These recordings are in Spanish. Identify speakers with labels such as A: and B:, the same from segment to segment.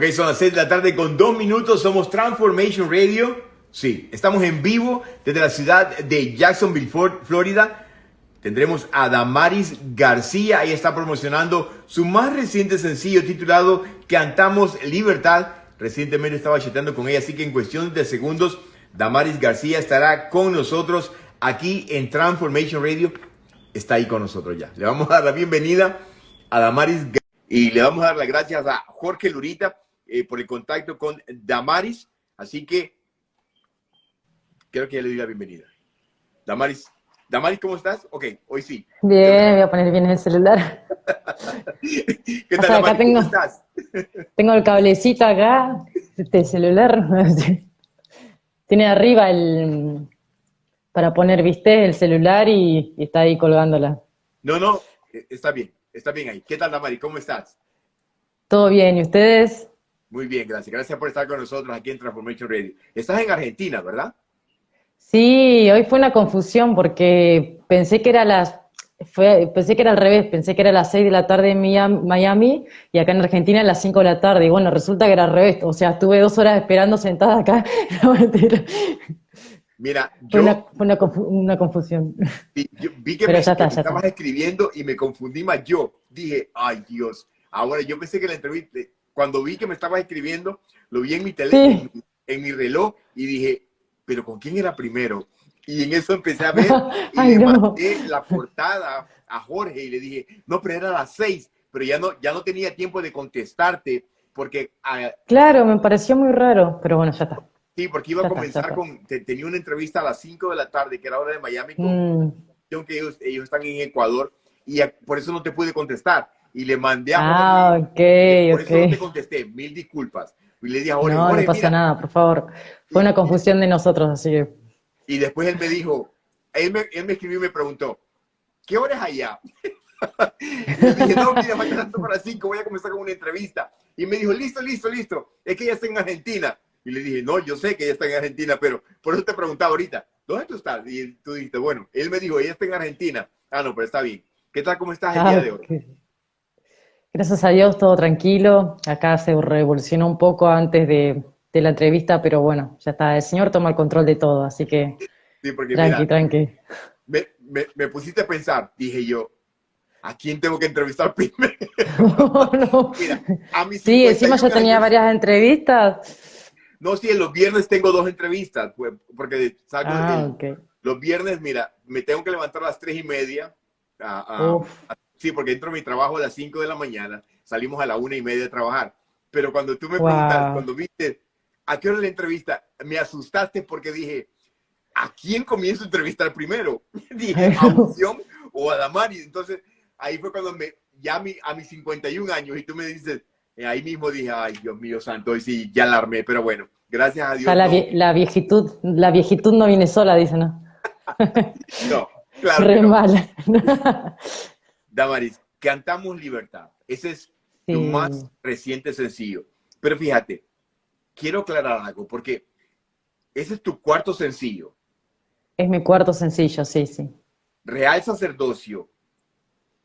A: Ok, son las 6 de la tarde con dos minutos. Somos Transformation Radio. Sí, estamos en vivo desde la ciudad de Jacksonville, Florida. Tendremos a Damaris García. Ella está promocionando su más reciente sencillo titulado Cantamos Libertad. Recientemente estaba chateando con ella, así que en cuestión de segundos, Damaris García estará con nosotros aquí en Transformation Radio. Está ahí con nosotros ya. Le vamos a dar la bienvenida a Damaris García y le vamos a dar las gracias a Jorge Lurita eh, por el contacto con Damaris. Así que creo que ya le doy la bienvenida. Damaris, Damaris, ¿cómo estás? Ok, hoy sí.
B: Bien, voy a poner bien el celular.
A: ¿Qué tal, Damaris?
B: tengo,
A: ¿Cómo estás?
B: tengo el cablecito acá, este celular. Tiene arriba el para poner, viste, el celular y, y está ahí colgándola.
A: No, no, eh, está bien, está bien ahí. ¿Qué tal, Damaris? ¿Cómo estás?
B: Todo bien, ¿y ustedes?
A: Muy bien, gracias. Gracias por estar con nosotros aquí en Transformation Radio. Estás en Argentina, ¿verdad?
B: Sí, hoy fue una confusión porque pensé que era las fue, pensé que era al revés, pensé que era las 6 de la tarde en Miami y acá en Argentina a las 5 de la tarde. Y bueno, resulta que era al revés. O sea, estuve dos horas esperando sentada acá.
A: Mira,
B: yo... Fue una, una, confusión.
A: Vi, vi que, me, estabas escribiendo y me confundí más yo. Dije, ay Dios. Ahora, yo pensé que la entrevista, cuando vi que me estabas escribiendo, lo vi en mi teléfono, en, mi reloj, y dije, pero ¿con quién era primero? Y en eso empecé a ver y le mandé la portada a Jorge y le dije, no, pero era a las seis, pero ya no, ya no tenía tiempo de contestarte porque...
B: Ah, claro, me pareció muy raro, pero bueno, ya está.
A: Sí, porque iba a comenzar con, tenía una entrevista a las 5 de la tarde, que era hora de Miami, con, mm. que ellos, ellos están en Ecuador, y por eso no te pude contestar y le mandé a
B: Ah, ok,
A: Por eso no te contesté, mil disculpas. Y le dije a Jorge,
B: no, no pasa nada, por favor. Fue una confusión de nosotros, así que...
A: Y después él me dijo, él me, él me escribió y me preguntó, ¿qué hora es allá? y le dije, no, mira, mañana para las 5 voy a comenzar con una entrevista. Y me dijo, listo, listo, listo, es que ella está en Argentina. Y le dije, no, yo sé que ella está en Argentina, pero por eso te preguntaba ahorita, ¿dónde tú estás? Y tú dijiste, bueno, él me dijo, ella está en Argentina. Ah, no, pero está bien. ¿Qué tal, cómo estás el día de hoy?
B: Gracias a Dios, todo tranquilo. Acá se revolucionó un poco antes de, la entrevista, pero bueno, ya está. El Señor toma el control de todo, así que
A: sí, porque,
B: tranqui, tranqui.
A: Me, pusiste a pensar, dije yo, ¿a quién tengo que entrevistar primero?
B: no, Mira, a mí sí, encima ya tenía varias entrevistas.
A: No, sí, los viernes tengo dos entrevistas, pues, porque salgo ah, los viernes, mira, me tengo que levantar a las tres y media a, a, Sí, porque entro a mi trabajo a las 5 de la mañana, salimos a la una y media de trabajar. Pero cuando tú me preguntas, cuando viste, ¿a qué hora la entrevista? Me asustaste porque dije, ¿a quién comienzo a entrevistar primero? dije, ¿a Unción o a Damari? Entonces, ahí fue cuando me, ya a, mi, a mis 51 años, y tú me dices, eh, ahí mismo dije, ay, Dios mío santo, hoy sí, ya la armé, pero bueno, gracias a Dios.
B: la, la, viejitud, la viejitud no viene sola, dice, ¿no?
A: no, claro.
B: Re mal.
A: Damaris, cantamos libertad. Ese es tu más reciente sencillo. Pero fíjate, quiero aclarar algo, porque ese es tu cuarto sencillo.
B: Es mi cuarto sencillo, sí, sí.
A: Real Sacerdocio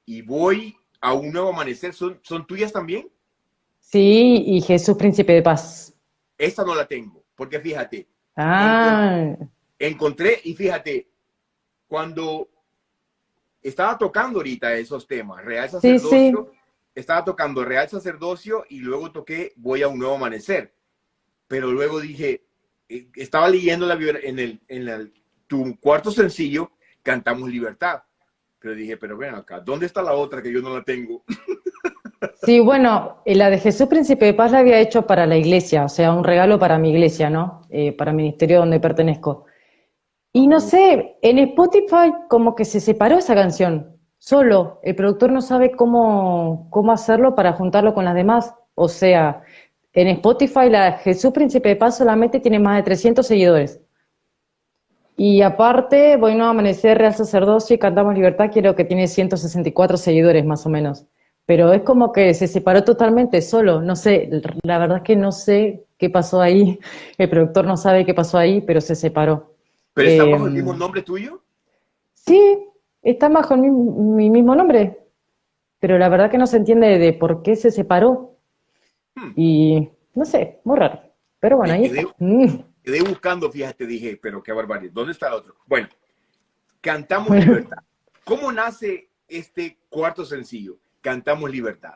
A: y Voy a un Nuevo Amanecer, ¿son, son tuyas también?
B: Sí, y Jesús Príncipe de Paz.
A: Esa no la tengo, porque fíjate.
B: Ah.
A: encontré y fíjate, cuando estaba tocando ahorita esos temas, Real Sacerdocio, estaba tocando Real Sacerdocio y luego toqué Voy a un Nuevo Amanecer. Pero luego dije, eh, estaba leyendo la, en, el, en tu cuarto sencillo, Cantamos Libertad. Pero dije, pero ven acá, ¿dónde está la otra que yo no la tengo?
B: Sí, bueno, eh, la de Jesús Príncipe de Paz la había hecho para la iglesia, o sea, un regalo para mi iglesia, ¿no? Eh, para el ministerio donde pertenezco. Y no sé, en Spotify como que se separó esa canción, solo. El productor no sabe cómo, cómo hacerlo para juntarlo con las demás. O sea, en Spotify la Jesús Príncipe de Paz solamente tiene más de 300 seguidores. Y aparte, Bueno, a Amanecer, Real Sacerdocio y Cantamos Libertad, quiero que tiene 164 seguidores más o menos. Pero es como que se separó totalmente solo. No sé, la verdad es que no sé qué pasó ahí. El productor no sabe qué pasó ahí, pero se separó.
A: ¿Pero está bajo el mismo em, nombre tuyo?
B: Sí, está bajo mi, mismo nombre. Pero la verdad que no se entiende de por qué se separó. Hmm. Y no sé, muy raro. Pero bueno, ahí
A: quedé,
B: mm.
A: quedé buscando, fíjate, dije, pero qué barbaridad, ¿dónde está el otro? Bueno, Cantamos Libertad. ¿Cómo nace este cuarto sencillo? Cantamos Libertad.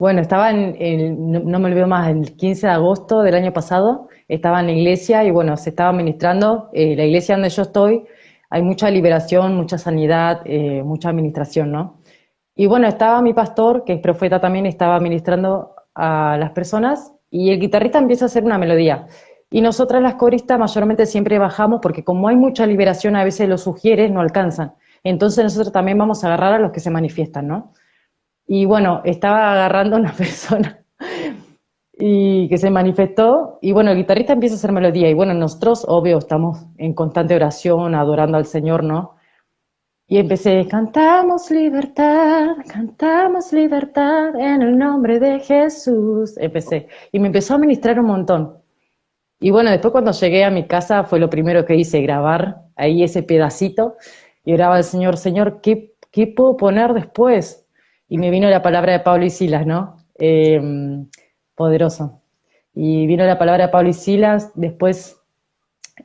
B: Bueno, estaba en, no, me olvido más, el 15 de agosto del año pasado, estaba en la iglesia y bueno, se estaba ministrando, eh, la iglesia donde yo estoy, hay mucha liberación, mucha sanidad, eh, mucha administración, ¿no? Y bueno, estaba mi pastor, que es profeta también, estaba ministrando a las personas y el guitarrista empieza a hacer una melodía. Y nosotras las coristas mayormente siempre bajamos porque como hay mucha liberación, a veces los sugieres no alcanzan. Entonces nosotros también vamos a agarrar a los que se manifiestan, ¿no? Y bueno, estaba agarrando a una persona y que se manifestó, y bueno, el guitarrista empieza a hacer melodía, y bueno, nosotros, obvio, estamos en constante oración, adorando al Señor, ¿no? Y empecé, cantamos libertad, cantamos libertad en el nombre de Jesús. Empecé, y me empezó a ministrar un montón. Y bueno, después cuando llegué a mi casa fue lo primero que hice, grabar ahí ese pedacito, y oraba al Señor, Señor, ¿qué, qué puedo poner después? Y me vino la palabra de Pablo y Silas, ¿no? Em, poderoso. Y vino la palabra de Pablo y Silas, después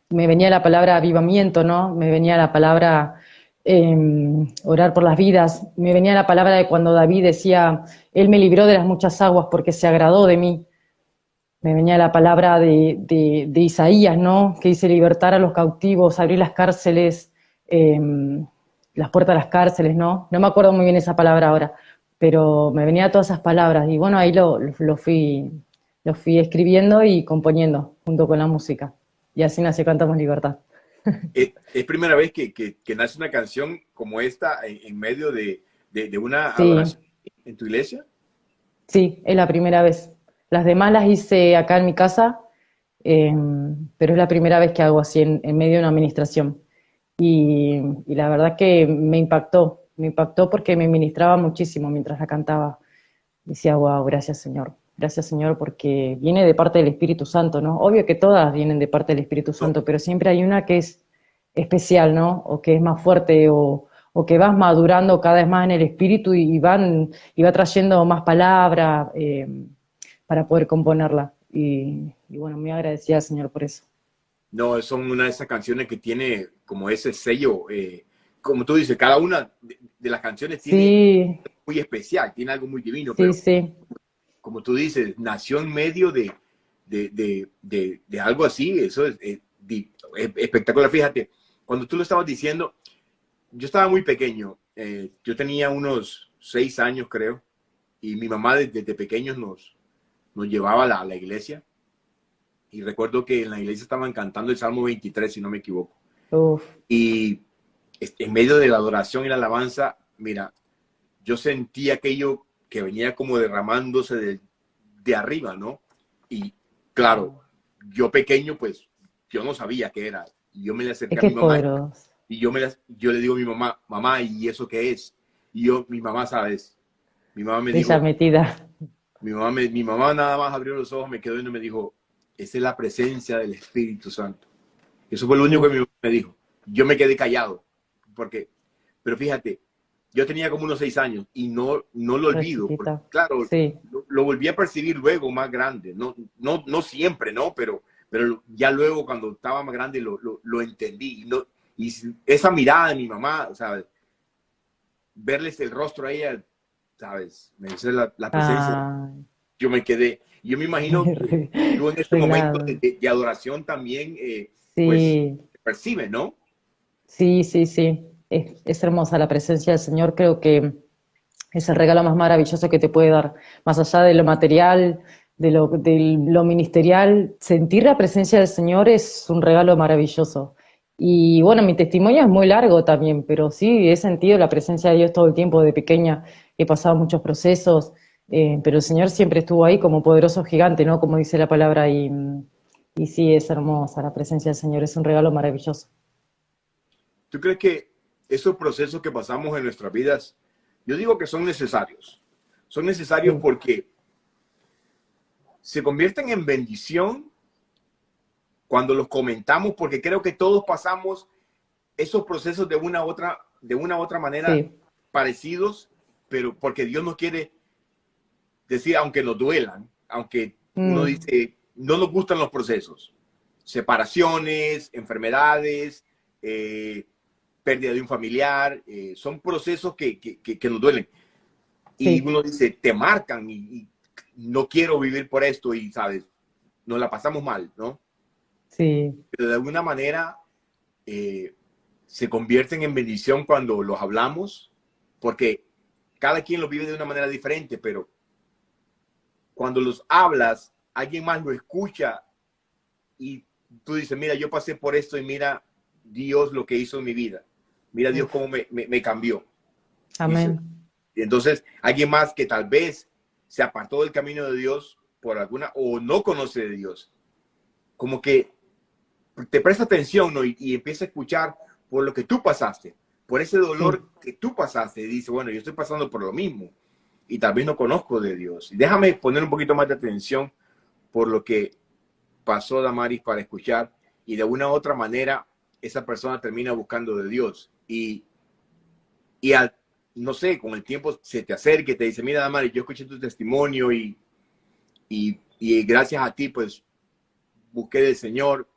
B: me venía la palabra avivamiento, ¿no? Me venía la palabra em, orar por las vidas, me venía la palabra de cuando David decía, Él me libró de las muchas aguas porque se agradó de mí. Me venía la palabra de, de, Isaías, ¿no? Que dice libertar a los cautivos, abrir las cárceles, em, las puertas de las cárceles, ¿no? No me acuerdo muy bien esa palabra ahora, pero me venía todas esas palabras y bueno, ahí lo, lo, fui, lo fui escribiendo y componiendo junto con la música. Y así nació Cantamos Libertad.
A: ¿Es, primera vez que, que, nace una canción como esta en, medio de, de, una adoración en tu iglesia?
B: Sí, es la primera vez. Las demás las hice acá en mi casa, em, pero es la primera vez que hago así en, en medio de una administración. Y, y, la verdad que me impactó, me impactó porque me ministraba muchísimo mientras la cantaba. Decía, wow, gracias Señor, gracias Señor, porque viene de parte del Espíritu Santo, ¿no? Obvio que todas vienen de parte del Espíritu Santo, pero siempre hay una que es especial, ¿no? O que es más fuerte, o, o que vas madurando cada vez más en el Espíritu y, van, y va trayendo más palabras eh, para poder componerla. Y, y bueno, muy agradecida Señor por eso.
A: No, son una de esas canciones que tiene como ese sello eh, como tú dices, cada una de, las canciones tiene muy especial, tiene algo muy divino. Sí, pero, sí. Como tú dices, nació en medio de, de, de algo así, eso es, espectacular. Fíjate, cuando tú lo estabas diciendo, yo estaba muy pequeño, eh, yo tenía unos seis años creo, y mi mamá desde, pequeños nos, nos llevaba a la, a la iglesia. Y recuerdo que en la iglesia estaban cantando el Salmo 23, si no me equivoco. Uf. Y en medio de la adoración y la alabanza, mira, yo sentí aquello que venía como derramándose de, de arriba, ¿no? Y claro, yo pequeño, pues, yo no sabía qué era. Yo me le acerqué a mi mamá. Y yo, me yo le digo a mi mamá, mamá, ¿y eso qué es? Y yo, mi mamá, ¿sabes? Mi mamá me dijo...
B: metida.
A: Mi mamá, mi mamá nada más abrió los ojos, me quedó y me dijo, esa es la presencia del Espíritu Santo. Eso fue lo único que mi mamá me dijo. Yo me quedé callado porque, pero fíjate, yo tenía como unos seis años y no, no lo olvido. claro, lo, volví a percibir luego más grande. No, no, no siempre, ¿no? Pero, pero ya luego cuando estaba más grande lo, lo, entendí. Y, no, y esa mirada de mi mamá, ¿sabes? Verles el rostro a ella, ¿sabes? Me dice la, presencia. Yo me quedé. Yo me imagino que tú en este momento de, adoración también, eh, pues, percibe, ¿no?
B: Sí, sí, sí. Es, hermosa la presencia del Señor. Creo que es el regalo más maravilloso que te puede dar. Más allá de lo material, de lo, lo ministerial, sentir la presencia del Señor es un regalo maravilloso. Y bueno, mi testimonio es muy largo también, pero sí, he sentido la presencia de Dios todo el tiempo de pequeña. He pasado muchos procesos, eh, pero el Señor siempre estuvo ahí como poderoso gigante, ¿no? Como dice la palabra. Y, y sí, es hermosa la presencia del Señor, es un regalo maravilloso.
A: ¿Tú crees que esos procesos que pasamos en nuestras vidas, yo digo que son necesarios? Son necesarios porque se convierten en bendición cuando los comentamos, porque creo que todos pasamos esos procesos de una u otra, de una otra manera parecidos, pero porque Dios nos quiere decir, aunque nos duelan, aunque uno
B: Mm.
A: dice, no nos gustan los procesos. Separaciones, enfermedades, eh, pérdida de un familiar, eh, son procesos que, que- que- que nos duelen. Y
B: Sí.
A: uno dice, te marcan y, y no quiero vivir por esto y, ¿sabes? Nos la pasamos mal, ¿no?
B: Sí,
A: Pero de alguna manera eh, se convierten en bendición cuando los hablamos, porque cada quien lo vive de una manera diferente, pero cuando los hablas, alguien más lo escucha y tú dices, mira, yo pasé por esto y mira Dios lo que hizo en mi vida. Mira Dios cómo me, me- me cambió.
B: amén.
A: Y entonces, alguien más que tal vez se apartó del camino de Dios por alguna, o no conoce de Dios, como que te presta atención ¿no? y, y empieza a escuchar por lo que tú pasaste, por ese dolor que tú pasaste, y dice, bueno, yo estoy pasando por lo mismo y tal vez no conozco de Dios. Y déjame poner un poquito más de atención por lo que pasó Damaris para escuchar y de una u otra manera esa persona termina buscando de Dios y, y al, no sé, con el tiempo se te acerca y te dice, mira Damaris, yo escuché tu testimonio y, y, y gracias a ti pues busqué del Señor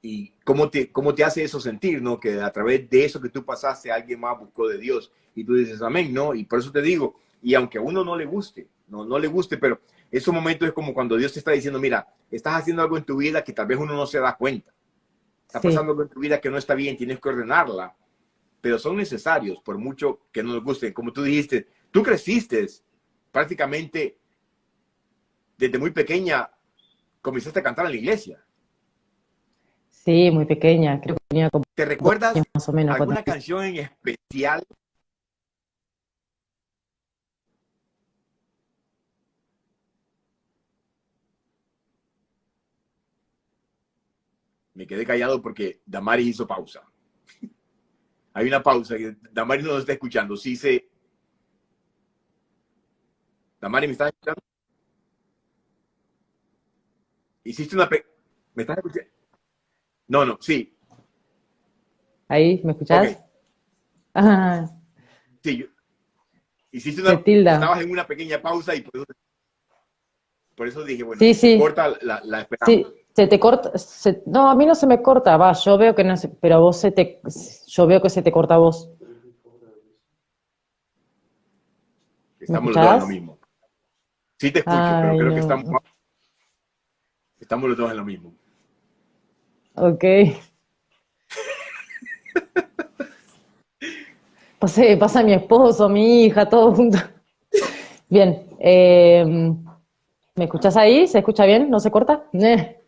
A: y cómo te, cómo te hace eso sentir, ¿no? Que a través de eso que tú pasaste, alguien más buscó de Dios. Y tú dices, amén, ¿no? Y por eso te digo, y aunque a uno no le guste, no, no le guste, pero esos momentos es como cuando Dios te está diciendo, mira, estás haciendo algo en tu vida que tal vez uno no se da cuenta. Está
B: Sí.
A: pasando algo en tu vida que no está bien, tienes que ordenarla. Pero son necesarios, por mucho que no les guste. Como tú dijiste, tú creciste prácticamente desde muy pequeña, comenzaste a cantar en la iglesia.
B: Sí, muy pequeña, creo que tenía como
A: ¿Te recuerdas
B: más o menos. cuando-
A: alguna canción en especial? Me quedé callado porque Damaris hizo pausa. Hay una pausa que Damaris no nos está escuchando. Sí se... Damaris, ¿me estás escuchando? Hiciste una... pe- ¿Me estás escuchando? No, no, sí.
B: Ahí, ¿me escuchás? Ah,
A: Sí, yo- hiciste una,
B: tilda.
A: estabas en una pequeña pausa y por eso, por eso dije, bueno,
B: Sí, sí.
A: corta la, la
B: sí,
A: esperamos.
B: Se te corta, se- no, a mí no se me corta, va, yo veo que no se, pero vos se te, yo veo que se te corta a vos.
A: Estamos los dos en lo mismo. Sí te escucho, pero creo que estamos, estamos los dos en lo mismo.
B: Ok. Pase, pasa mi esposo, mi hija, todo junto. Bien, eh, ¿me escuchás ahí? ¿Se escucha bien? ¿No se corta? Eh.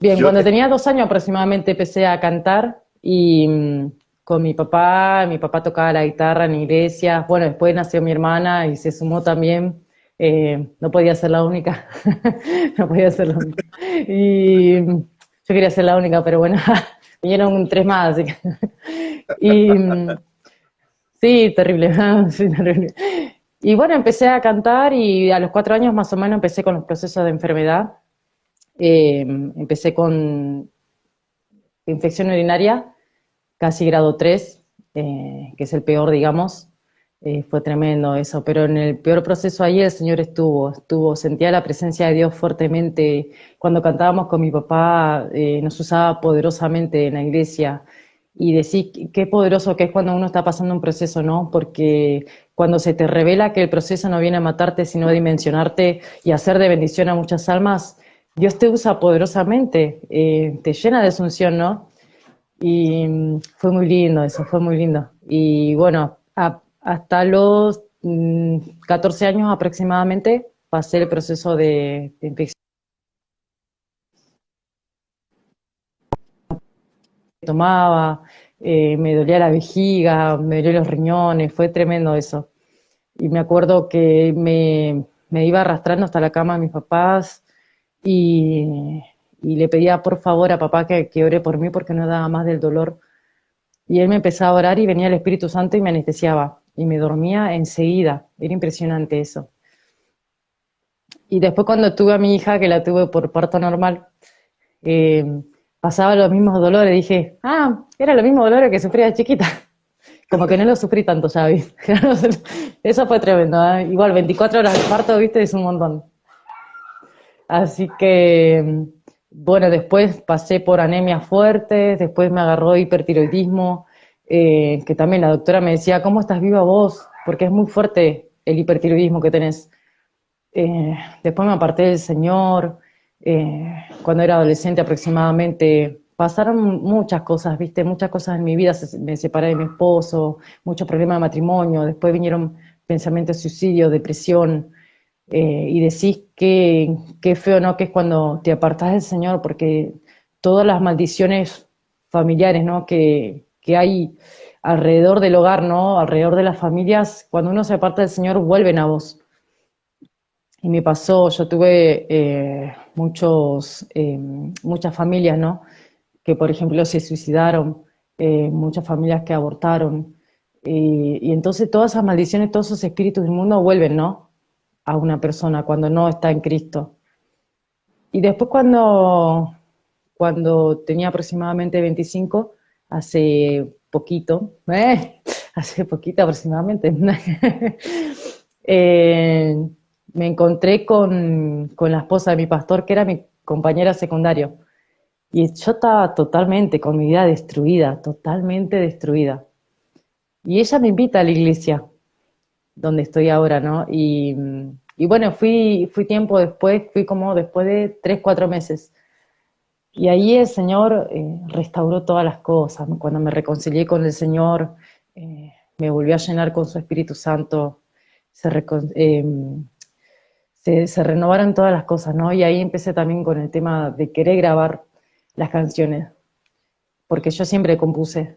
B: Bien,
A: Yo
B: cuando
A: te-
B: tenía dos años aproximadamente empecé a cantar y mm, con mi papá, mi papá tocaba la guitarra en iglesias, bueno, después nació mi hermana y se sumó también, eh, no podía ser la única, no podía ser la única. Y mm, yo quería ser la única, pero bueno, vinieron tres más, así que... Y mm, sí, terrible, sí, terrible. Y bueno, empecé a cantar y a los cuatro años más o menos empecé con los procesos de enfermedad. Eh, empecé con infección urinaria, casi grado 3, eh, que es el peor, digamos. Eh, fue tremendo eso, pero en el peor proceso ahí el Señor estuvo, estuvo, sentía la presencia de Dios fuertemente. Cuando cantábamos con mi papá, eh, nos usaba poderosamente en la iglesia. Y decir qué poderoso que es cuando uno está pasando un proceso, ¿no? Porque cuando se te revela que el proceso no viene a matarte, sino a dimensionarte y a hacer de bendición a muchas almas, Dios te usa poderosamente, eh, te llena de asunción, ¿no? Y mm, fue muy lindo eso, fue muy lindo. Y bueno, hasta los mm, 14 años aproximadamente pasé el proceso de, de infección. Tomaba, eh, me dolía la vejiga, me dolía los riñones, fue tremendo eso. Y me acuerdo que me, me iba arrastrando hasta la cama de mis papás y, le pedía por favor a papá que, que ore por mí porque no daba más del dolor. Y él me empezaba a orar y venía el Espíritu Santo y me anestesiaba y me dormía enseguida. Era impresionante eso. Y después cuando tuve a mi hija, que la tuve por parto normal, eh, pasaba los mismos dolores. Dije, ah, era los mismos dolores que sufría de chiquita. como que no lo sufrí tanto ya, Eso fue tremendo, ¿eh? Igual, 24 horas de parto, ¿viste? Es un montón. Así que, bueno, después pasé por anemia fuerte, después me agarró hipertiroidismo, eh, que también la doctora me decía, ¿cómo estás viva vos? Porque es muy fuerte el hipertiroidismo que tenés. Eh, después me aparté del Señor, cuando era adolescente aproximadamente pasaron muchas cosas, viste, muchas cosas en mi vida, me separé de mi esposo, muchos problemas de matrimonio, después vinieron pensamientos de suicidio, depresión, eh, y decís que, feo, ¿no? Que es cuando te apartás del Señor, porque todas las maldiciones familiares, ¿no? Que, hay alrededor del hogar, ¿no? Alrededor de las familias, cuando uno se aparta del Señor, vuelven a vos. Y me pasó, yo tuve eh, muchos, eh, muchas familias, ¿no? que por ejemplo se suicidaron, eh, muchas familias que abortaron, y, entonces todas esas maldiciones, todos esos espíritus del mundo vuelven, ¿no? A una persona cuando no está en Cristo. Y después cuando, cuando tenía aproximadamente 25, hace poquito, ¿eh? hace poquito aproximadamente, eh, me encontré con, con, la esposa de mi pastor, que era mi compañera secundario. Y yo estaba totalmente con mi vida destruida, totalmente destruida. Y ella me invita a la iglesia, donde estoy ahora, ¿no? Y, bueno, fui, fui tiempo después, fui como después de tres, cuatro meses. Y ahí el Señor eh, restauró todas las cosas. Cuando me reconcilié con el Señor, eh, me volvió a llenar con su Espíritu Santo. Eh, se, se, renovaron todas las cosas, ¿no? Y ahí empecé también con el tema de querer grabar las canciones, porque yo siempre compuse,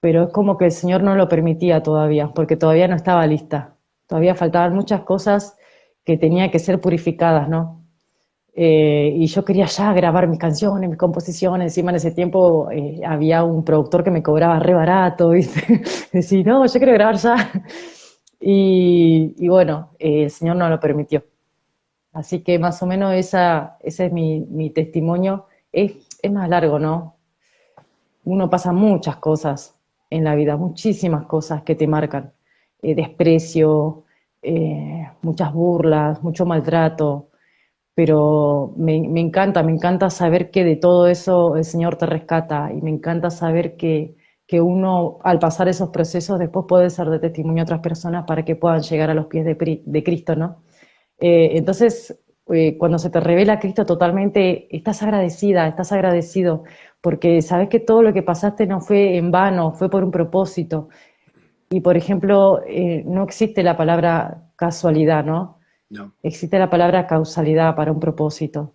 B: pero es como que el Señor no lo permitía todavía, porque todavía no estaba lista, todavía faltaban muchas cosas que tenía que ser purificadas, ¿no? Eh, y yo quería ya grabar mis canciones, mis composiciones, encima en ese tiempo eh, había un productor que me cobraba re barato, ¿viste? Decía, no, yo quiero grabar ya. Y, bueno, eh, el Señor no lo permitió. Así que más o menos ese es mi, mi testimonio es, más largo, ¿no? Uno pasa muchas cosas en la vida, muchísimas cosas que te marcan. Eh, desprecio, eh, muchas burlas, mucho maltrato, pero me, encanta, me encanta saber que de todo eso el Señor te rescata y me encanta saber que, uno al pasar esos procesos después puede ser de testimonio a otras personas para que puedan llegar a los pies de, Cristo, ¿no? Eh, entonces, cuando se te revela Cristo totalmente, estás agradecida, estás agradecido, porque sabes que todo lo que pasaste no fue en vano, fue por un propósito. Y por ejemplo, eh, no existe la palabra casualidad, ¿no? No. Existe la palabra causalidad para un propósito.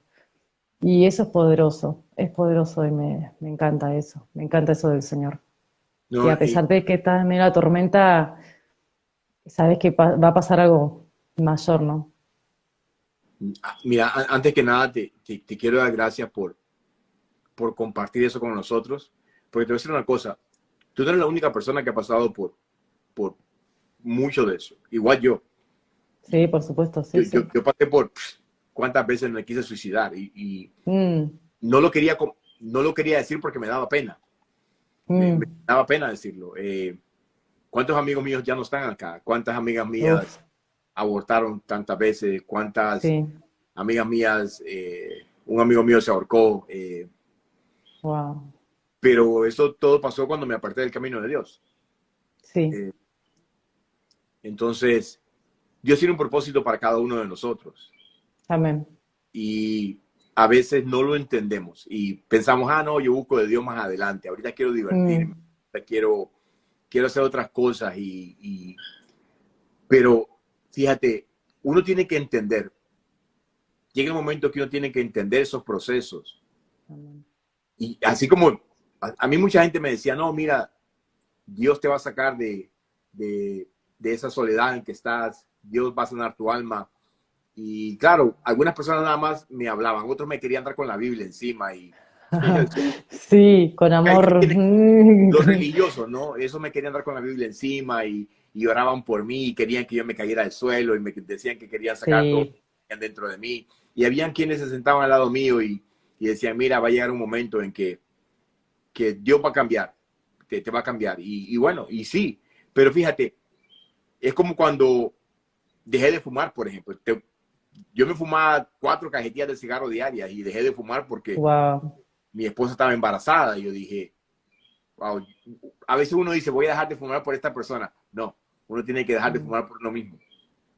B: Y eso es poderoso, es poderoso y me, encanta eso, me encanta eso del Señor. y a pesar de que está en medio de la tormenta, sabes que va a pasar algo mayor, ¿no?
A: Mira, antes que nada, te, quiero dar gracias por, por compartir eso con nosotros, porque te voy a decir una cosa, tú no eres la única persona que ha pasado por, por mucho de eso, igual yo.
B: Sí, por supuesto, sí.
A: Yo, pasé por cuántas veces me quise suicidar y, mm. no, lo quería, no lo quería decir porque me daba pena. Me, mm. daba pena decirlo. Eh, ¿Cuántos amigos míos ya no están acá? ¿Cuántas amigas mías abortaron tantas veces, cuántas amigas mías, eh, un amigo mío se ahorcó. Eh, wow. Pero eso todo pasó cuando me aparté del camino de Dios.
B: Sí. Eh,
A: entonces, Dios tiene un propósito para cada uno de nosotros.
B: Amén.
A: Y a veces no lo entendemos y pensamos, ah, no, yo busco de Dios más adelante, ahorita quiero divertirme, mm. ahorita quiero, quiero hacer otras cosas y, y, pero fíjate, uno tiene que entender, llega el momento que uno tiene que entender esos procesos. Y así como a, mí mucha gente me decía, no, mira, Dios te va a sacar de, de, esa soledad en que estás, Dios va a sanar tu alma. Y claro, algunas personas nada más me hablaban, otros me querían dar con la Biblia encima y...
B: Sí, con amor.
A: Los religiosos, ¿no? Eso me querían dar con la Biblia encima y, y oraban por mí y querían que yo me cayera al suelo y me decían que querían sacar todo dentro de mí. Y habían quienes se sentaban al lado mío y, y, decían, mira, va a llegar un momento en que, que Dios va a cambiar. te, te va a cambiar. Y, y, bueno, y sí, pero fíjate, es como cuando dejé de fumar, por ejemplo. yo me fumaba cuatro cajetillas de cigarro diarias y dejé de fumar porque mi esposa estaba embarazada. Y yo dije, wow, a veces uno dice, voy a dejar de fumar por esta persona. No, uno tiene que dejar de fumar por uno mismo.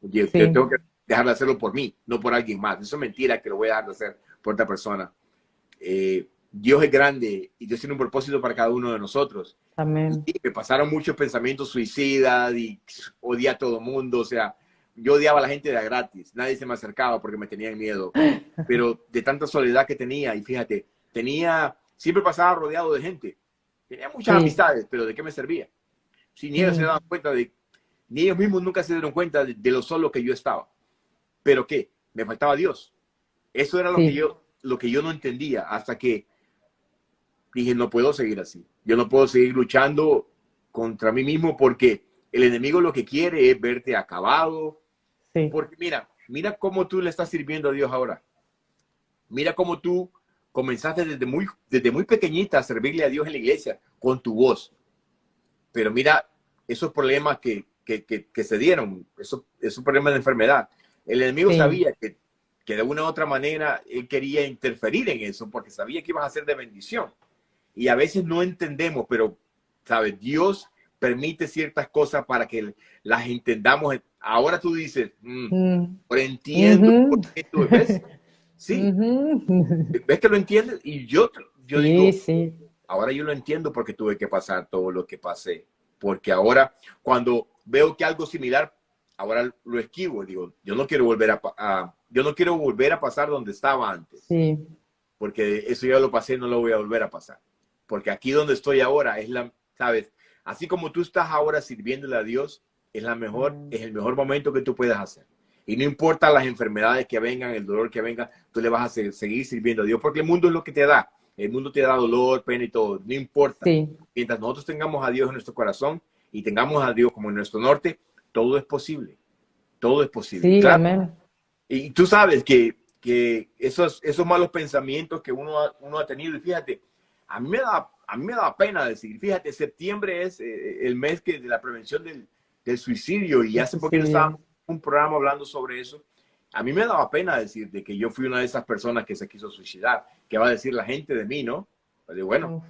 A: Yo, tengo que dejar de hacerlo por mí, no por alguien más. Eso es mentira que lo voy a dejar de hacer por otra persona. Eh, Dios es grande y Dios tiene un propósito para cada uno de nosotros.
B: Amén.
A: Y me pasaron muchos pensamientos suicidas y odié a todo mundo. O sea, yo odiaba a la gente de gratis. Nadie se me acercaba porque me tenían miedo. Pero de tanta soledad que tenía, y fíjate, tenía, siempre pasaba rodeado de gente. Tenía muchas amistades, pero ¿de qué me servía? Si ni ellos se daban cuenta de, ni ellos mismos nunca se dieron cuenta de, lo solo que yo estaba. Pero ¿qué? Me faltaba Dios. Eso era lo que yo, lo que yo no entendía hasta que dije, no puedo seguir así. Yo no puedo seguir luchando contra mí mismo porque el enemigo lo que quiere es verte acabado. Porque mira, mira cómo tú le estás sirviendo a Dios ahora. Mira cómo tú comenzaste desde muy, desde muy pequeñita a servirle a Dios en la iglesia con tu voz. Pero mira esos problemas que, que, que, se dieron, esos, esos problemas de enfermedad. El enemigo sabía que, que de una u otra manera él quería interferir en eso porque sabía que ibas a ser de bendición y a veces no entendemos, pero, ¿sabes? Dios permite ciertas cosas para que las entendamos. Ahora tú dices, mm, mm. entiendo por qué tú ves. Sí, ves que lo entiendes y yo, yo digo, sí. ahora yo lo entiendo porque tuve que pasar todo lo que pasé. Porque ahora cuando veo que algo similar, ahora lo esquivo. Digo, yo no quiero volver a, a yo no quiero volver a pasar donde estaba antes.
B: Sí.
A: Porque eso ya lo pasé, no lo voy a volver a pasar porque aquí donde estoy ahora es la, sabes, así como tú estás ahora sirviéndole a Dios, es la mejor, es el mejor momento que tú puedas hacer. Y no importa las enfermedades que vengan, el dolor que venga, tú le vas a seguir sirviendo a Dios, porque el mundo es lo que te da. El mundo te da dolor, pena y todo. No importa. Mientras nosotros tengamos a Dios en nuestro corazón y tengamos a Dios como en nuestro norte, todo es posible. Todo es posible.
B: Sí, amén.
A: Y tú sabes que, que esos, esos malos pensamientos que uno uno ha tenido, y fíjate, a mí me da, a mí me da pena decir, fíjate, septiembre es eh, el mes que, de la prevención del, del suicidio y hace poco estaba en un programa hablando sobre eso. A mí me daba pena decir de que yo fui una de esas personas que se quiso suicidar. ¿Qué va a decir la gente de mí, no? Pues bueno,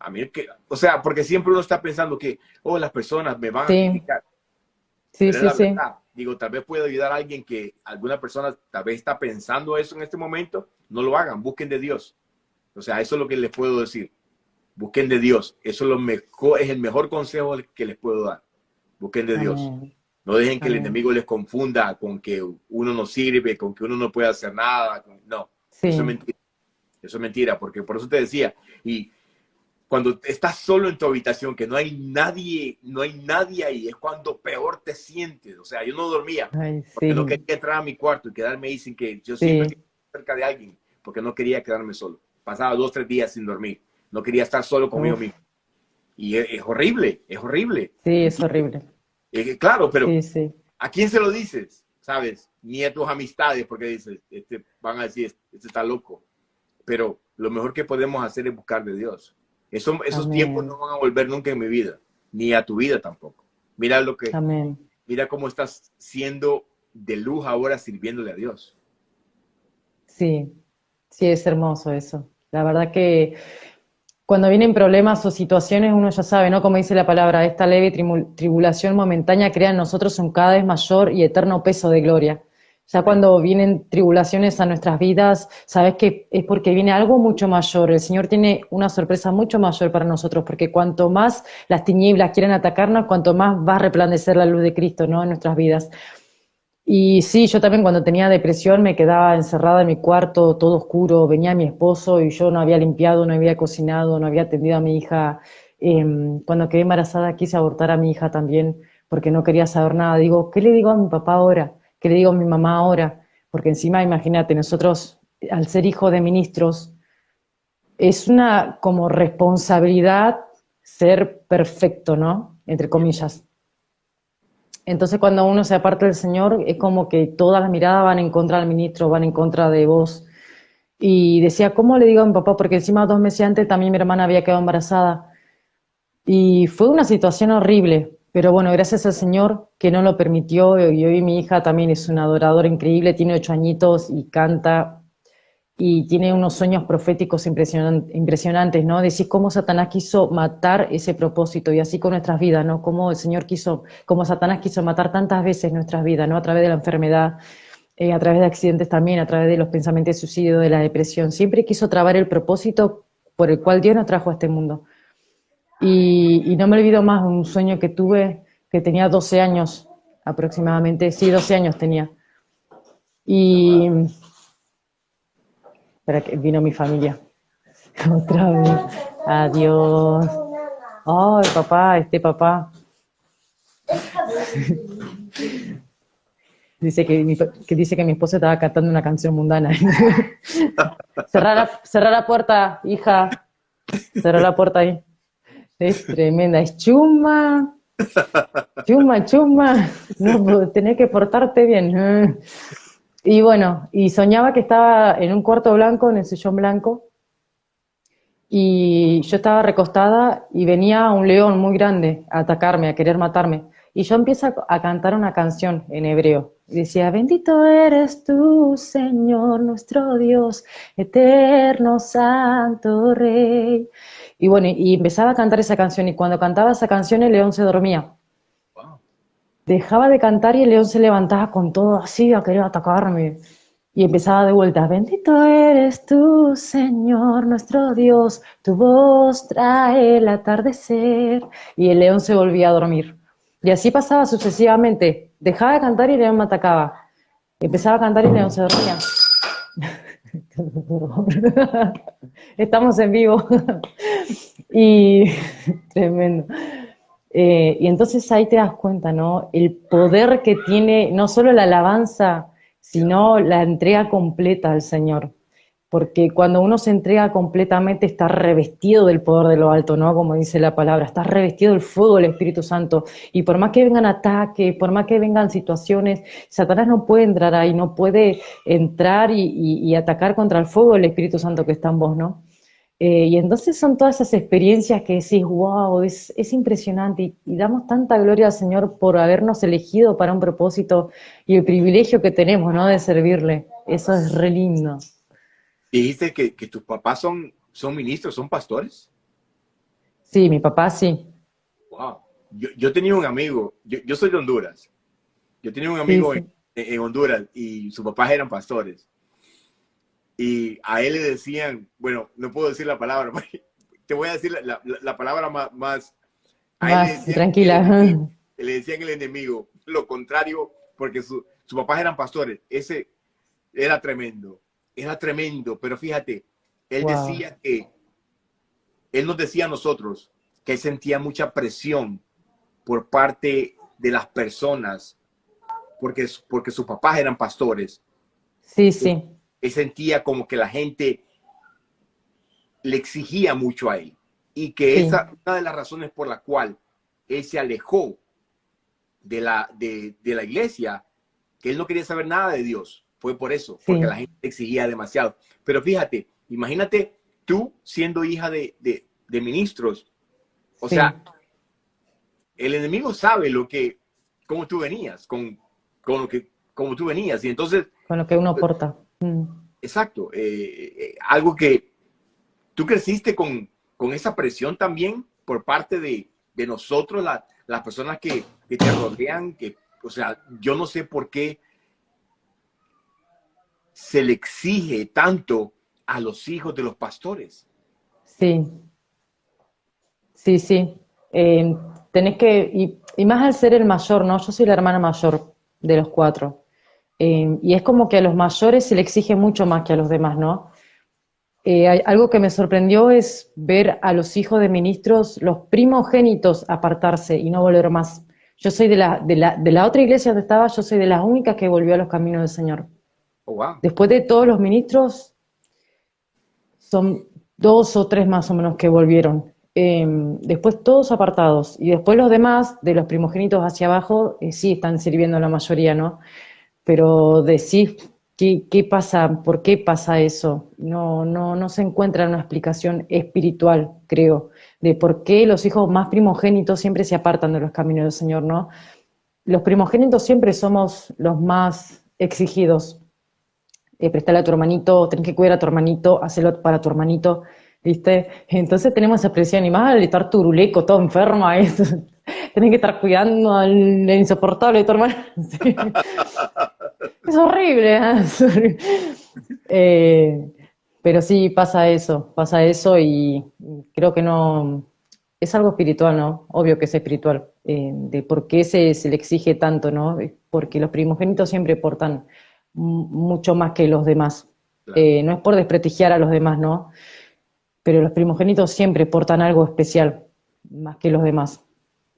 A: a mí que, o sea, porque siempre uno está pensando que, oh, las personas me van a criticar.
B: Sí, sí, sí.
A: Digo, tal vez puedo ayudar a alguien que alguna persona tal vez está pensando eso en este momento. No lo hagan, busquen de Dios. O sea, eso es lo que les puedo decir. Busquen de Dios. Eso es, lo mejor, es el mejor consejo que les puedo dar. Busquen de Dios. No dejen que el enemigo les confunda con que uno no sirve, con que uno no puede hacer nada. No, eso es mentira. Eso es mentira, porque por eso te decía. Y cuando estás solo en tu habitación, que no hay nadie, no hay nadie ahí, es cuando peor te sientes. O sea, yo no dormía porque no quería entrar a mi cuarto y quedarme ahí sin que yo siempre cerca de alguien, porque no quería quedarme solo pasaba dos, tres días sin dormir. No quería estar solo conmigo mismo. Y es, horrible, es horrible.
B: Sí, es horrible.
A: claro, pero ¿a quién se lo dices? ¿Sabes? Ni a tus amistades, porque dices, este, van a decir, este está loco. Pero lo mejor que podemos hacer es buscar de Dios. Eso, esos tiempos no van a volver nunca en mi vida, ni a tu vida tampoco. Mira lo que,
B: Amén.
A: mira cómo estás siendo de luz ahora sirviéndole a Dios.
B: Sí, sí, es hermoso eso. La verdad que cuando vienen problemas o situaciones, uno ya sabe, ¿no? Como dice la palabra, esta leve tribulación momentánea crea en nosotros un cada vez mayor y eterno peso de gloria. Ya cuando vienen tribulaciones a nuestras vidas, sabes que es porque viene algo mucho mayor. El Señor tiene una sorpresa mucho mayor para nosotros, porque cuanto más las tinieblas quieren atacarnos, cuanto más va a resplandecer la luz de Cristo, ¿no? En nuestras vidas. Y sí, yo también cuando tenía depresión me quedaba encerrada en mi cuarto, todo oscuro, venía mi esposo y yo no había limpiado, no había cocinado, no había atendido a mi hija. Em, cuando quedé embarazada quise abortar a mi hija también porque no quería saber nada. Digo, ¿qué le digo a mi papá ahora? ¿Qué le digo a mi mamá ahora? Porque encima, imagínate, nosotros, al ser hijo de ministros, es una como responsabilidad ser perfecto, ¿no? Entre comillas. Entonces cuando uno se aparta del Señor es como que todas las miradas van en contra del ministro, van en contra de vos. Y decía, ¿cómo le digo a mi papá? Porque encima dos meses antes también mi hermana había quedado embarazada. Y fue una situación horrible, pero bueno, gracias al Señor que no lo permitió y hoy mi hija también es una adoradora increíble, tiene ocho añitos y canta y tiene unos sueños proféticos impresionantes, ¿no? Decís cómo Satanás quiso matar ese propósito y así con nuestras vidas, ¿no? Cómo el Señor quiso, cómo Satanás quiso matar tantas veces nuestras vidas, ¿no? A través de la enfermedad, eh, a través de accidentes también, a través de los pensamientos de suicidio, de la depresión. Siempre quiso trabar el propósito por el cual Dios nos trajo a este mundo. Y, no me olvido más un sueño que tuve, que tenía 12 años aproximadamente, sí, 12 años tenía. Y Espera que vino mi familia. Otra vez. Adiós. Ay, papá, este papá. dice que, dice que mi esposa estaba cantando una canción mundana. cerrar, la, la puerta, hija. Cerrar la puerta ahí. Es tremenda, es chuma. Chuma, chuma. No, tenés que portarte bien. Y bueno, y soñaba que estaba en un cuarto blanco, en el sillón blanco, y yo estaba recostada y venía un león muy grande a atacarme, a querer matarme. Y yo empiezo a cantar una canción en hebreo. Y decía, bendito eres tú, Señor, nuestro Dios, eterno, santo Rey. Y bueno, y empezaba a cantar esa canción. Y cuando cantaba esa canción, el león se dormía dejaba de cantar y el león se levantaba con todo así a querer atacarme. Y empezaba de vuelta, bendito eres tú, Señor, nuestro Dios, tu voz trae el atardecer. Y el león se volvía a dormir. Y así pasaba sucesivamente. Dejaba de cantar y el león me atacaba. Empezaba a cantar y el león se dormía. Estamos en vivo. y tremendo. Eh, y entonces ahí te das cuenta, ¿no? El poder que tiene no solo la alabanza, sino la entrega completa al Señor. Porque cuando uno se entrega completamente está revestido del poder de lo alto, ¿no? Como dice la palabra, está revestido del fuego del Espíritu Santo. Y por más que vengan ataques, por más que vengan situaciones, Satanás no puede entrar ahí, no puede entrar y, y atacar contra el fuego del Espíritu Santo que está en vos, ¿no? Eh, y entonces son todas esas experiencias que decís, wow, es, es impresionante y, damos tanta gloria al Señor por habernos elegido para un propósito y el privilegio que tenemos, ¿no? De servirle. Eso es re lindo.
A: Dijiste que, que tus papás son, son ministros, son pastores.
B: Sí, mi papá sí.
A: Wow. Yo, yo tenía un amigo, yo, yo, soy de Honduras. Yo tenía un amigo En, en Honduras y sus papás eran pastores y a él le decían, bueno, no puedo decir la palabra, te voy a decir la, la, palabra más... más,
B: tranquila.
A: le decían el enemigo, lo contrario, porque sus papás eran pastores. Ese era tremendo, era tremendo, pero fíjate, él decía que, él nos decía a nosotros que él sentía mucha presión por parte de las personas, porque, porque sus papás eran pastores.
B: Sí, sí
A: él sentía como que la gente le exigía mucho a él. Y que esa esa una de las razones por la cual él se alejó de la, de, la iglesia, que él no quería saber nada de Dios. Fue por eso, porque la gente exigía demasiado. Pero fíjate, imagínate tú siendo hija de, ministros. O sea, el enemigo sabe lo que, cómo tú venías, con, con lo que, cómo tú venías. Y entonces...
B: Con lo que uno porta. Mm.
A: Exacto. Eh, eh, algo que tú creciste con, con, esa presión también por parte de, de nosotros, las personas que, que, te rodean, que, o sea, yo no sé por qué se le exige tanto a los hijos de los pastores.
B: Sí, sí, sí. Eh, tenés que, y, más al ser el mayor, ¿no? Yo soy la hermana mayor de los cuatro. Eh, y es como que a los mayores se le exige mucho más que a los demás, ¿no? Eh, algo que me sorprendió es ver a los hijos de ministros, los primogénitos, apartarse y no volver más. Yo soy de la, de la, de la otra iglesia donde estaba, yo soy de las únicas que volvió a los caminos del Señor.
A: Oh,
B: Después de todos los ministros, son dos o tres más o menos que volvieron. Eh, después todos apartados. Y después los demás, de los primogénitos hacia abajo, sí están sirviendo la mayoría, ¿no? pero decís, ¿qué, ¿qué, pasa? ¿Por qué pasa eso? No, no, no se encuentra una explicación espiritual, creo, de por qué los hijos más primogénitos siempre se apartan de los caminos del Señor, ¿no? Los primogénitos siempre somos los más exigidos. Eh, prestarle a tu hermanito, tenés que cuidar a tu hermanito, hacerlo para tu hermanito, ¿viste? Entonces tenemos esa presión animal, estar turuleco, todo enfermo, ahí, tenés que estar cuidando al insoportable de tu hermano. es horrible, ¿eh? ¿eh? pero sí pasa eso, pasa eso y creo que no, es algo espiritual, ¿no? Obvio que es espiritual, eh, de por qué se, se, le exige tanto, ¿no? Porque los primogénitos siempre portan mucho más que los demás. Eh, no es por desprestigiar a los demás, ¿no? Pero los primogénitos siempre portan algo especial, más que los demás.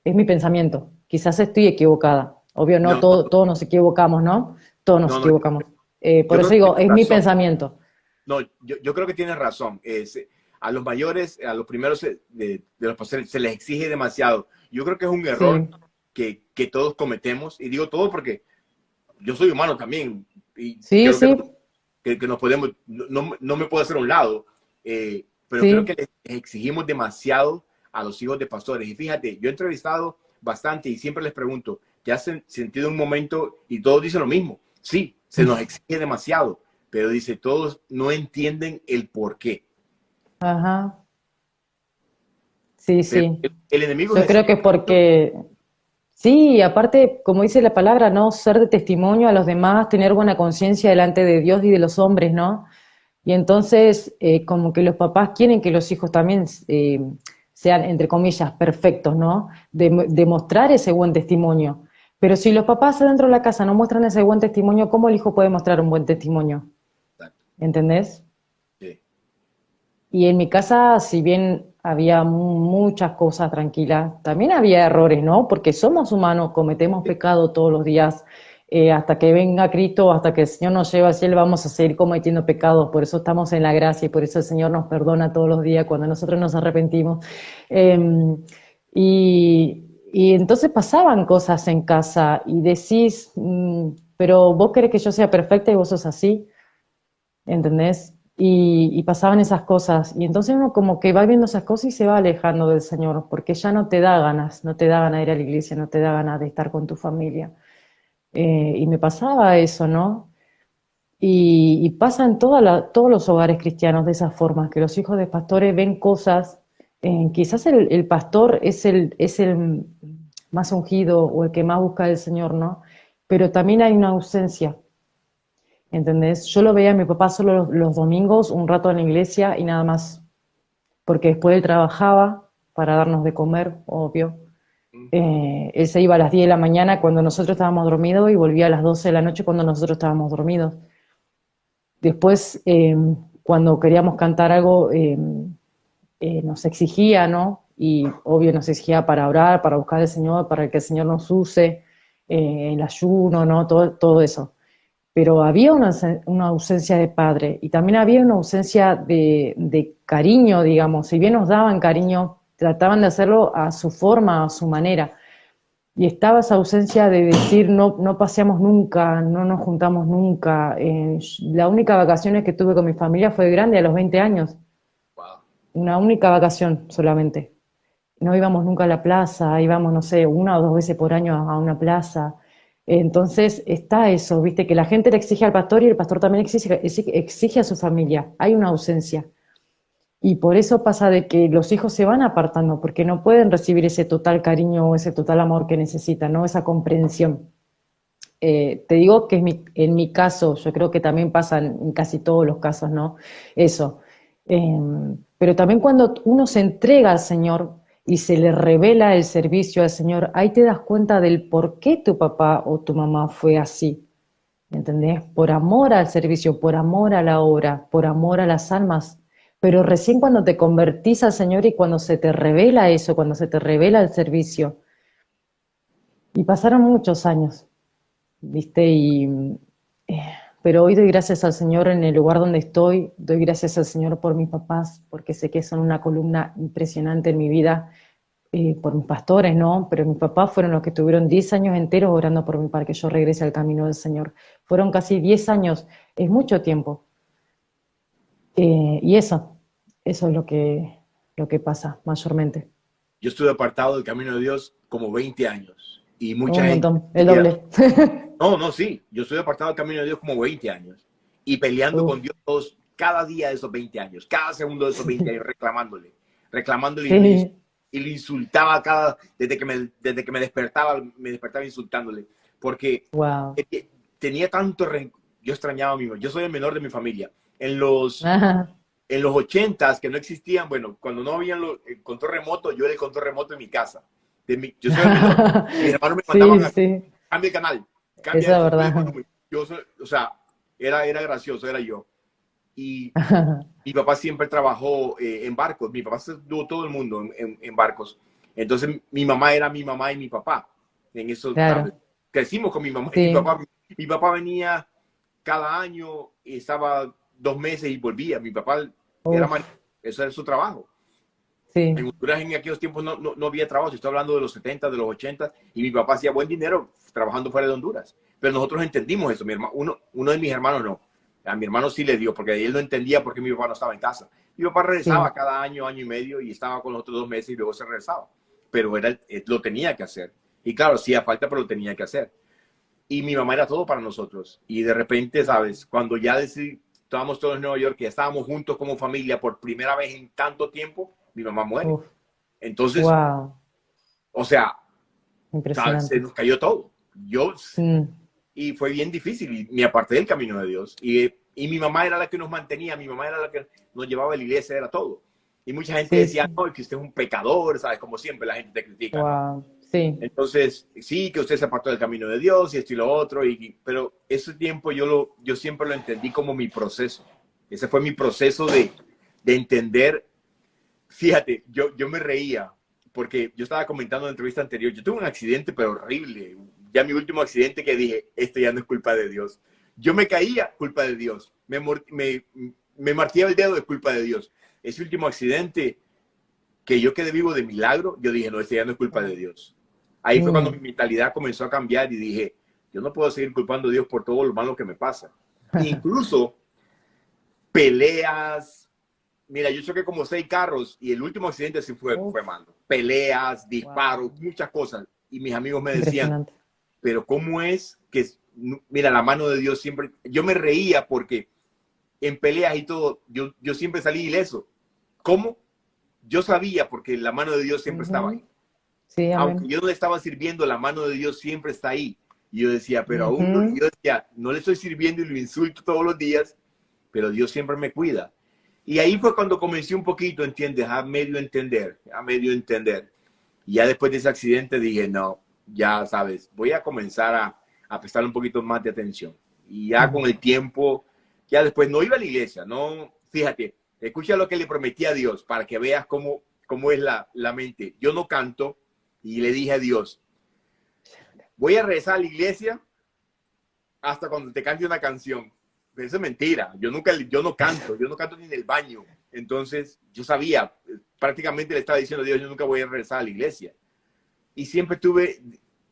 B: Es mi pensamiento. Quizás estoy equivocada. Obvio, no, todos nos equivocamos, ¿no? Todos nos equivocamos. Eh, por eso digo, es mi pensamiento.
A: No, yo, yo, creo que tienes razón. Es, a los mayores, a los primeros de, de los pastores, se les exige demasiado. Yo creo que es un error que, que, todos cometemos. Y digo todo porque yo soy humano también. Y
B: sí, sí.
A: Que, que, nos podemos, no, no, me puedo hacer a un lado. Eh, pero creo que les exigimos demasiado a los hijos de pastores. Y fíjate, yo he entrevistado bastante y siempre les pregunto, ¿te has sentido un momento? Y todos dicen lo mismo. Sí, se nos exige demasiado, pero dice, todos no entienden el por qué.
B: Ajá. Sí, sí.
A: El, enemigo.
B: Yo creo que es porque, sí, aparte, como dice la palabra, ¿no? Ser de testimonio a los demás, tener buena conciencia delante de Dios y de los hombres, ¿no? Y entonces, eh, como que los papás quieren que los hijos también eh, sean, entre comillas, perfectos, ¿no? De, demostrar ese buen testimonio. Pero si los papás dentro de la casa no muestran ese buen testimonio, ¿cómo el hijo puede mostrar un buen testimonio? ¿Entendés? Sí. Y en mi casa, si bien había muchas cosas tranquilas, también había errores, ¿no? Porque somos humanos, cometemos pecado todos los días. Eh, hasta que venga Cristo, hasta que el Señor nos lleve al cielo, vamos a seguir cometiendo pecados. Por eso estamos en la gracia y por eso el Señor nos perdona todos los días cuando nosotros nos arrepentimos. Em, y, entonces pasaban cosas en casa y decís, mm, pero vos querés que yo sea perfecta y vos sos así. ¿entendés? Y, pasaban esas cosas. Y entonces uno como que va viendo esas cosas y se va alejando del Señor, porque ya no te da ganas, no te da ganas de ir a la iglesia, no te da ganas de estar con tu familia. Eh, y me pasaba eso, ¿no? Y, pasa en todos los hogares cristianos de esa forma, que los hijos de pastores ven cosas, eh, quizás el, pastor es el, es el más ungido o el que más busca al Señor, ¿no? Pero también hay una ausencia, ¿entendés? Yo lo veía a mi papá solo los, domingos, un rato en la iglesia y nada más, porque después él trabajaba para darnos de comer, obvio. Eh, él se iba a las 10 de la mañana cuando nosotros estábamos dormidos y volvía a las 12 de la noche cuando nosotros estábamos dormidos. Después, em, cuando queríamos cantar algo, em, eh, nos exigía, ¿no? Y obvio nos exigía para orar, para buscar al Señor, para que el Señor nos use, eh, el ayuno, ¿no? Todo, todo eso pero había una, ausencia de padre y también había una ausencia de, cariño, digamos. Si bien nos daban cariño, trataban de hacerlo a su forma, a su manera. Y estaba esa ausencia de decir, no, no paseamos nunca, no nos juntamos nunca. Eh, la única vacaciones que tuve con mi familia fue grande, a los 20 años. Una única vacación solamente. No íbamos nunca a la plaza, íbamos, no sé, una o dos veces por año a una plaza. Entonces está eso, viste, que la gente le exige al pastor y el pastor también exige, exige a su familia. Hay una ausencia. Y por eso pasa de que los hijos se van apartando, porque no pueden recibir ese total cariño o ese total amor que necesitan, ¿no? Esa comprensión. Eh, te digo que en mi, caso, yo creo que también pasa en, casi todos los casos, ¿no? Eso. Em, pero también cuando uno se entrega al Señor, y se le revela el servicio al Señor, ahí te das cuenta del por qué tu papá o tu mamá fue así. ¿Entendés? Por amor al servicio, por amor a la obra, por amor a las almas. Pero recién cuando te convertís al Señor y cuando se te revela eso, cuando se te revela el servicio. Y pasaron muchos años, ¿viste? Y eh, pero hoy doy gracias al Señor en el lugar donde estoy, doy gracias al Señor por mis papás, porque sé que son una columna impresionante en mi vida, eh, por mis pastores, ¿no? Pero mis papás fueron los que tuvieron 10 años enteros orando por mí para que yo regrese al camino del Señor. Fueron casi 10 años, es mucho tiempo. Eh, y eso, eso es lo que, lo que pasa mayormente.
A: Yo estuve apartado del camino de Dios como 20 años. Y mucha Un gente... Montón,
B: el doble.
A: No, no, sí. Yo estuve apartado del camino de Dios como 20 años. Y peleando con Dios cada día de esos 20 años, cada segundo de esos 20 años, reclamándole, reclamándole. Y le insultaba cada, desde que me, desde que me despertaba, me despertaba insultándole. Porque
B: wow.
A: tenía tanto Yo extrañaba a mi Yo soy el menor de mi familia. En los, en los 80 que no existían, bueno, cuando no había el control remoto, yo era el control remoto en mi casa. De mi, yo soy el menor. Mis hermanos me mandaban
B: sí, sí.
A: cambia el canal.
B: Cambia Esa verdad.
A: Yo o sea, era, era gracioso, era yo. Y mi papá siempre trabajó eh, en barcos. Mi papá estuvo todo el mundo en, en, barcos. Entonces mi mamá era mi mamá y mi papá. En eso crecimos con mi mamá y mi papá. Mi papá venía cada año estaba dos meses y volvía. Mi papá era eso era su trabajo.
B: Sí.
A: En Honduras en aquellos tiempos no, no, no, había trabajo. Estoy hablando de los 70, de los 80 y mi papá hacía buen dinero trabajando fuera de Honduras. Pero nosotros entendimos eso. Mi hermano, uno, uno de mis hermanos no a mi hermano sí le dio, porque él no entendía por qué mi papá no estaba en casa. Mi papá regresaba cada año, año y medio, y estaba con los otros dos meses y luego se regresaba. Pero era, lo tenía que hacer. Y claro, sí, a falta, pero lo tenía que hacer. Y mi mamá era todo para nosotros. Y de repente, ¿sabes? Cuando ya decidí, estábamos todos en Nueva York, que estábamos juntos como familia por primera vez en tanto tiempo, mi mamá muere. Entonces,
B: wow.
A: o sea, se nos cayó todo. Yo, y fue bien difícil y me aparté del camino de Dios. Y, y, mi mamá era la que nos mantenía, mi mamá era la que nos llevaba a la iglesia, era todo. Y mucha gente decía, no, que usted es un pecador, ¿sabes? Como siempre la gente te critica.
B: Wow. Sí.
A: Entonces, sí, que usted se apartó del camino de Dios y esto y lo otro, y, pero ese tiempo yo, lo, yo siempre lo entendí como mi proceso. Ese fue mi proceso de, de entender. Fíjate, yo, yo me reía porque yo estaba comentando en la entrevista anterior, yo tuve un accidente, pero horrible, ya mi último accidente que dije, esto ya no es culpa de Dios. Yo me caía, culpa de Dios. Me, me, me martillaba el dedo, de culpa de Dios. Ese último accidente que yo quedé vivo de milagro, yo dije, no, este ya no es culpa de Dios. Ahí fue cuando mm. mi mentalidad comenzó a cambiar y dije, yo no puedo seguir culpando a Dios por todo lo malo que me pasa. Incluso peleas. Mira, yo choqué como seis carros y el último accidente sí fue, fue malo. Peleas, disparos, muchas cosas. Y mis amigos me decían, pero ¿cómo es que, mira, la mano de Dios siempre, yo me reía porque en peleas y todo, yo, yo siempre salí ileso. ¿Cómo? Yo sabía porque la mano de Dios siempre estaba ahí.
B: Sí,
A: Aunque yo no le estaba sirviendo, la mano de Dios siempre está ahí. Y yo decía, pero aún no, yo decía, no le estoy sirviendo y lo insulto todos los días, pero Dios siempre me cuida. Y ahí fue cuando comencé un poquito, ¿entiendes? A medio entender, a medio entender. Y ya después de ese accidente dije, no, ya sabes, voy a comenzar a, a prestar un poquito más de atención. Y ya con el tiempo, ya después no iba a la iglesia, no, fíjate, escucha lo que le prometí a Dios para que veas cómo, cómo es la, la mente. Yo no canto y le dije a Dios, voy a rezar a la iglesia hasta cuando te cante una canción. Eso es mentira. Yo nunca, yo no canto, yo no canto ni en el baño. Entonces, yo sabía, prácticamente le estaba diciendo a Dios, yo nunca voy a rezar a la iglesia y siempre tuve,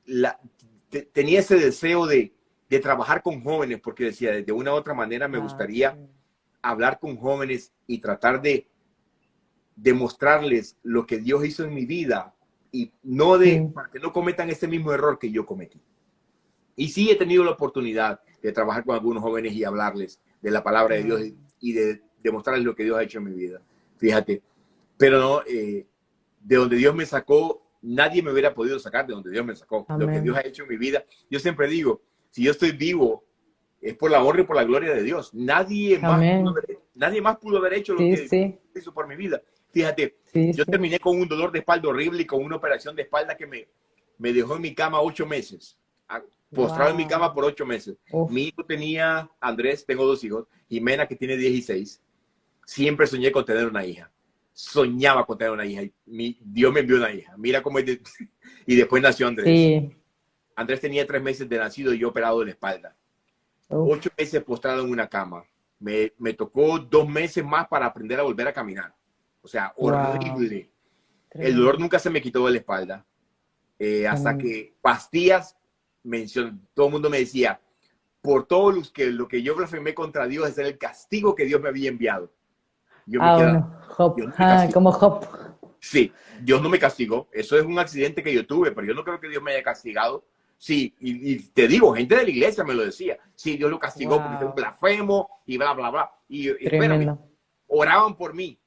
A: la, tenía ese deseo de, de, trabajar con jóvenes, porque decía, de una u otra manera me ah, gustaría hablar con jóvenes y tratar de demostrarles lo que Dios hizo en mi vida y no de, para que no cometan ese mismo error que yo cometí. Y sí he tenido la oportunidad de trabajar con algunos jóvenes y hablarles de la palabra de Dios y de demostrarles lo que Dios ha hecho en mi vida. Fíjate, pero no, eh, de donde Dios me sacó nadie me hubiera podido sacar de donde Dios me sacó. Lo que Dios ha hecho en mi vida. Yo siempre digo, si yo estoy vivo, es por la honra y por la gloria de Dios. Nadie, más pudo, haber, nadie más pudo haber hecho lo que hizo por mi vida. Fíjate, yo terminé con un dolor de espalda horrible y con una operación de espalda que me, me dejó en mi cama ocho meses. Postrado en mi cama por ocho meses. Mi hijo tenía, Andrés, tengo dos hijos, Jimena que tiene 16. Siempre soñé con tener una hija soñaba con tener una hija. Mi, Dios me envió una hija. Mira cómo es. y después nació Andrés. Andrés tenía tres meses de nacido y yo operado de la espalda. Ocho meses postrado en una cama. Me, me, tocó dos meses más para aprender a volver a caminar. O sea, horrible. El dolor nunca se me quitó de la espalda. Eh, hasta que pastillas, mencionó, todo el mundo me decía, por todo lo que, lo que yo blasfemé contra Dios, es el castigo que Dios me había enviado.
B: Yo ah, ah como Job.
A: Sí, Dios no me castigó. Eso es un accidente que yo tuve, pero yo no creo que Dios me haya castigado. Sí, y, te digo, gente de la iglesia me lo decía. Sí, Dios lo castigó porque es un blasfemo y bla, bla, bla. Y, espérame, oraban por mí.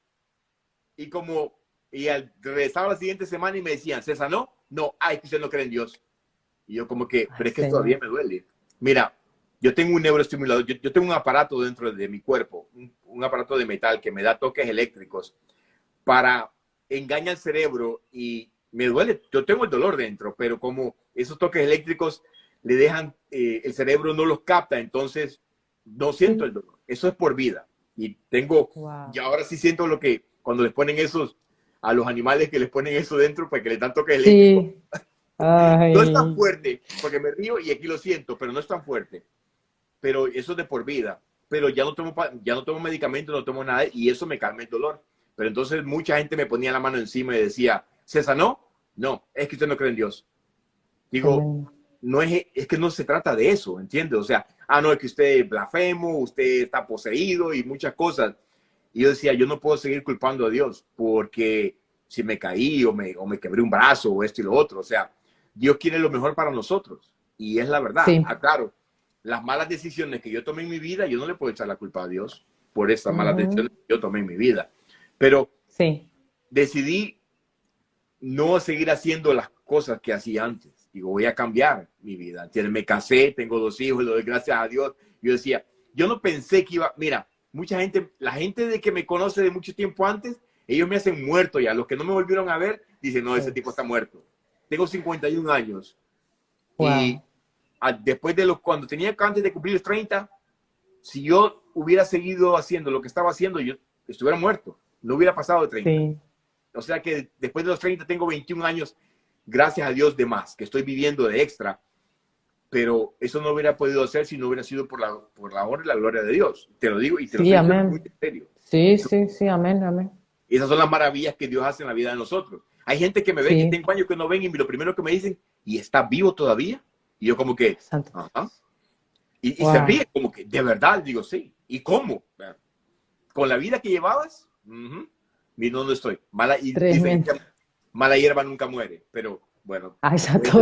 A: Y como, y al regresaba la siguiente semana y me decían, César, no, no, ay, que usted no cree en Dios. Y yo como que, pero es que todavía me duele. Mira, yo tengo un neuroestimulador, yo, tengo un aparato dentro de mi cuerpo, un, aparato de metal que me da toques eléctricos para engañar al cerebro y me duele, yo tengo el dolor dentro, pero como esos toques eléctricos le dejan, eh, el cerebro no los capta, entonces no siento el dolor. Eso es por vida. Y tengo, y ahora sí siento lo que, cuando les ponen esos, a los animales que les ponen eso dentro, para que le dan toques eléctricos. No es tan fuerte, porque me río y aquí lo siento, pero no es tan fuerte pero eso es de por vida. Pero ya no tomo, ya no tomo medicamento, no tomo nada y eso me calma el dolor. Pero entonces mucha gente me ponía la mano encima y decía, ¿César no? No, es que usted no cree en Dios. Digo, no es, es que no se trata de eso, ¿entiendes? O sea, ah, no, es que usted es blasfemo, usted está poseído y muchas cosas. Y yo decía, yo no puedo seguir culpando a Dios porque si me caí o me, o me quebré un brazo o esto y lo otro. O sea, Dios quiere lo mejor para nosotros. Y es la verdad. Sí. Ah, claro, las malas decisiones que yo tomé en mi vida, yo no le puedo echar la culpa a Dios por estas malas decisiones que yo tomé en mi vida. Pero sí. decidí no seguir haciendo las cosas que hacía antes. Digo, voy a cambiar mi vida. Me casé, tengo dos hijos, lo doy gracias a Dios. Yo decía, yo no pensé que iba, mira, mucha gente, la gente de que me conoce de mucho tiempo antes, ellos me hacen muerto ya. Los que no me volvieron a ver, dicen, no, ese tipo está muerto. Tengo 51 años. Y después de los, cuando tenía antes de cumplir los 30, si yo hubiera seguido haciendo lo que estaba haciendo, yo estuviera muerto, no hubiera pasado de 30. O sea que después de los 30 tengo 21 años, gracias a Dios de más, que estoy viviendo de extra, pero eso no hubiera podido hacer si no hubiera sido por la, por la honra y la gloria de Dios. Te lo digo y te lo digo muy en serio.
B: Sí, sí, sí, amén, amén.
A: Esas son las maravillas que Dios hace en la vida de nosotros. Hay gente que me ve, que tengo años que no ven y lo primero que me dicen, ¿y está vivo todavía? Y yo como que, Y, se ríe como que, de verdad, digo, sí. ¿Y cómo? Con la vida que llevabas, mira dónde estoy. Mala, y, mala hierba nunca muere, pero bueno.
B: Ah, exacto.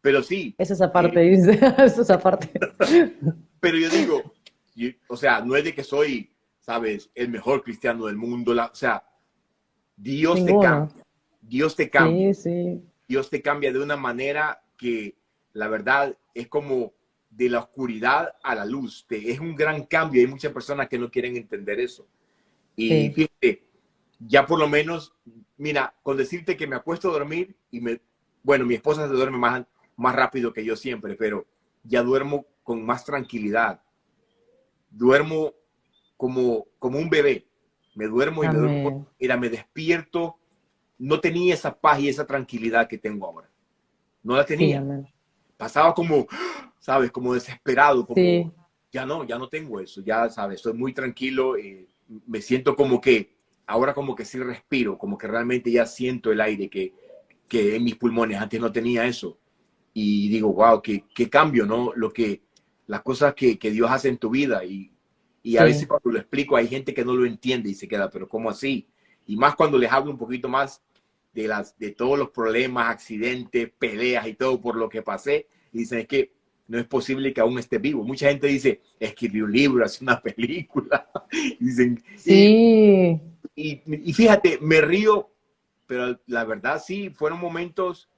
A: Pero sí.
B: Es esa parte, eh, dice. es esa parte.
A: pero yo digo, o sea, no es de que soy, sabes, el mejor cristiano del mundo, la, o sea, Dios te cambia. Dios te cambia. Sí, sí. Dios te cambia de una manera que la verdad es como de la oscuridad a la luz. es un gran cambio. Hay muchas personas que no quieren entender eso. Y fíjate, ya por lo menos, mira, con decirte que me acuesto a dormir y me, bueno, mi esposa se duerme más, más rápido que yo siempre, pero ya duermo con más tranquilidad. Duermo como, como un bebé. Me duermo y me duermo. Mira, me despierto. No tenía esa paz y esa tranquilidad que tengo ahora no la tenía. Pasaba como, ¿sabes? Como desesperado, como, ya no, ya no tengo eso, ya, ¿sabes? Estoy muy tranquilo, eh, me siento como que, ahora como que sí respiro, como que realmente ya siento el aire que, que en mis pulmones, antes no tenía eso. Y digo, wow, qué, qué cambio, ¿no? Lo que, las cosas que, que Dios hace en tu vida y, y a veces cuando lo explico hay gente que no lo entiende y se queda, pero ¿cómo así? Y más cuando les hablo un poquito más de, las, de todos los problemas, accidentes, peleas y todo por lo que pasé. Y dicen, es que no es posible que aún esté vivo. Mucha gente dice, escribió un libro, hace una película. dicen, sí. Y, y, fíjate, me río, pero la verdad sí, fueron momentos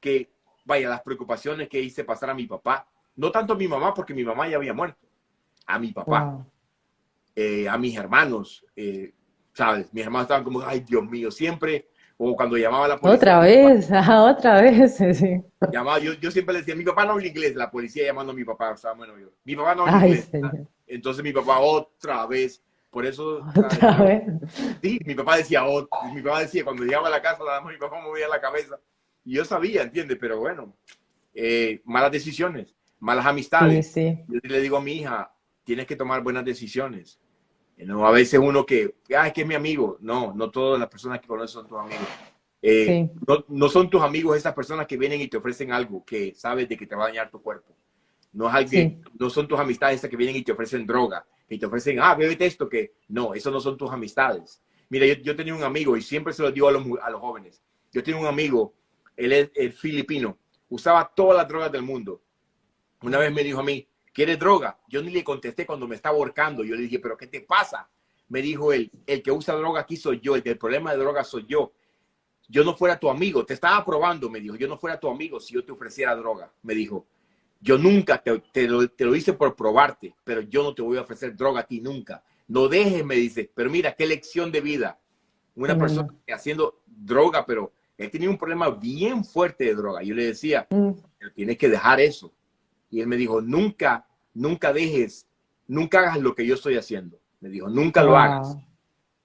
A: que, vaya, las preocupaciones que hice pasar a mi papá, no tanto a mi mamá, porque mi mamá ya había muerto, a mi papá, eh, a mis hermanos, eh, ¿sabes? Mis hermanos estaban como, ay, Dios mío, siempre o cuando llamaba a la policía.
B: Otra vez, otra vez, sí.
A: Llamaba, yo, yo, siempre le decía, mi papá no habla inglés, la policía llamando a mi papá, o sea, bueno, yo, mi papá no habla inglés. Entonces mi papá otra vez, por eso... ¿Otra vez? Sí, mi papá decía, mi papá decía, cuando llegaba a la casa, nada más mi papá movía la cabeza. Y yo sabía, ¿entiendes? Pero bueno, eh, malas decisiones, malas amistades. Sí, sí. Yo le digo a mi hija, tienes que tomar buenas decisiones. No, a veces uno que, ah, es que es mi amigo. No, no todas las personas que conoces son tus amigos. Eh, no, no, son tus amigos esas personas que vienen y te ofrecen algo que sabes de que te va a dañar tu cuerpo. No es alguien, no son tus amistades esas que vienen y te ofrecen droga, que te ofrecen, ah, bébete esto, que no, eso no son tus amistades. Mira, yo, yo tenía un amigo y siempre se lo digo a los, a los jóvenes. Yo tenía un amigo, él es el filipino, usaba todas las drogas del mundo. Una vez me dijo a mí, ¿quieres droga? Yo ni le contesté cuando me estaba ahorcando. Yo le dije, ¿pero qué te pasa? Me dijo él, el que usa droga aquí soy yo, el que el problema de droga soy yo. Yo no fuera tu amigo, te estaba probando, me dijo, yo no fuera tu amigo si yo te ofreciera droga. Me dijo, yo nunca te, lo, te, lo, hice por probarte, pero yo no te voy a ofrecer droga a ti nunca. No dejes, me dice, pero mira, qué lección de vida. Una persona haciendo droga, pero él tenía un problema bien fuerte de droga. Yo le decía, mm. tienes que dejar eso. Y él me dijo, nunca, nunca dejes, nunca hagas lo que yo estoy haciendo. Me dijo, nunca lo hagas.